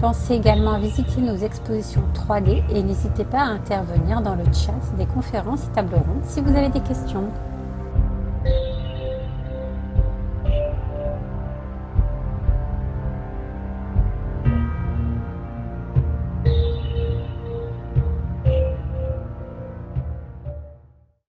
Pensez également à visiter nos expositions 3D et n'hésitez pas à intervenir dans le chat des conférences et tables rondes si vous avez des questions.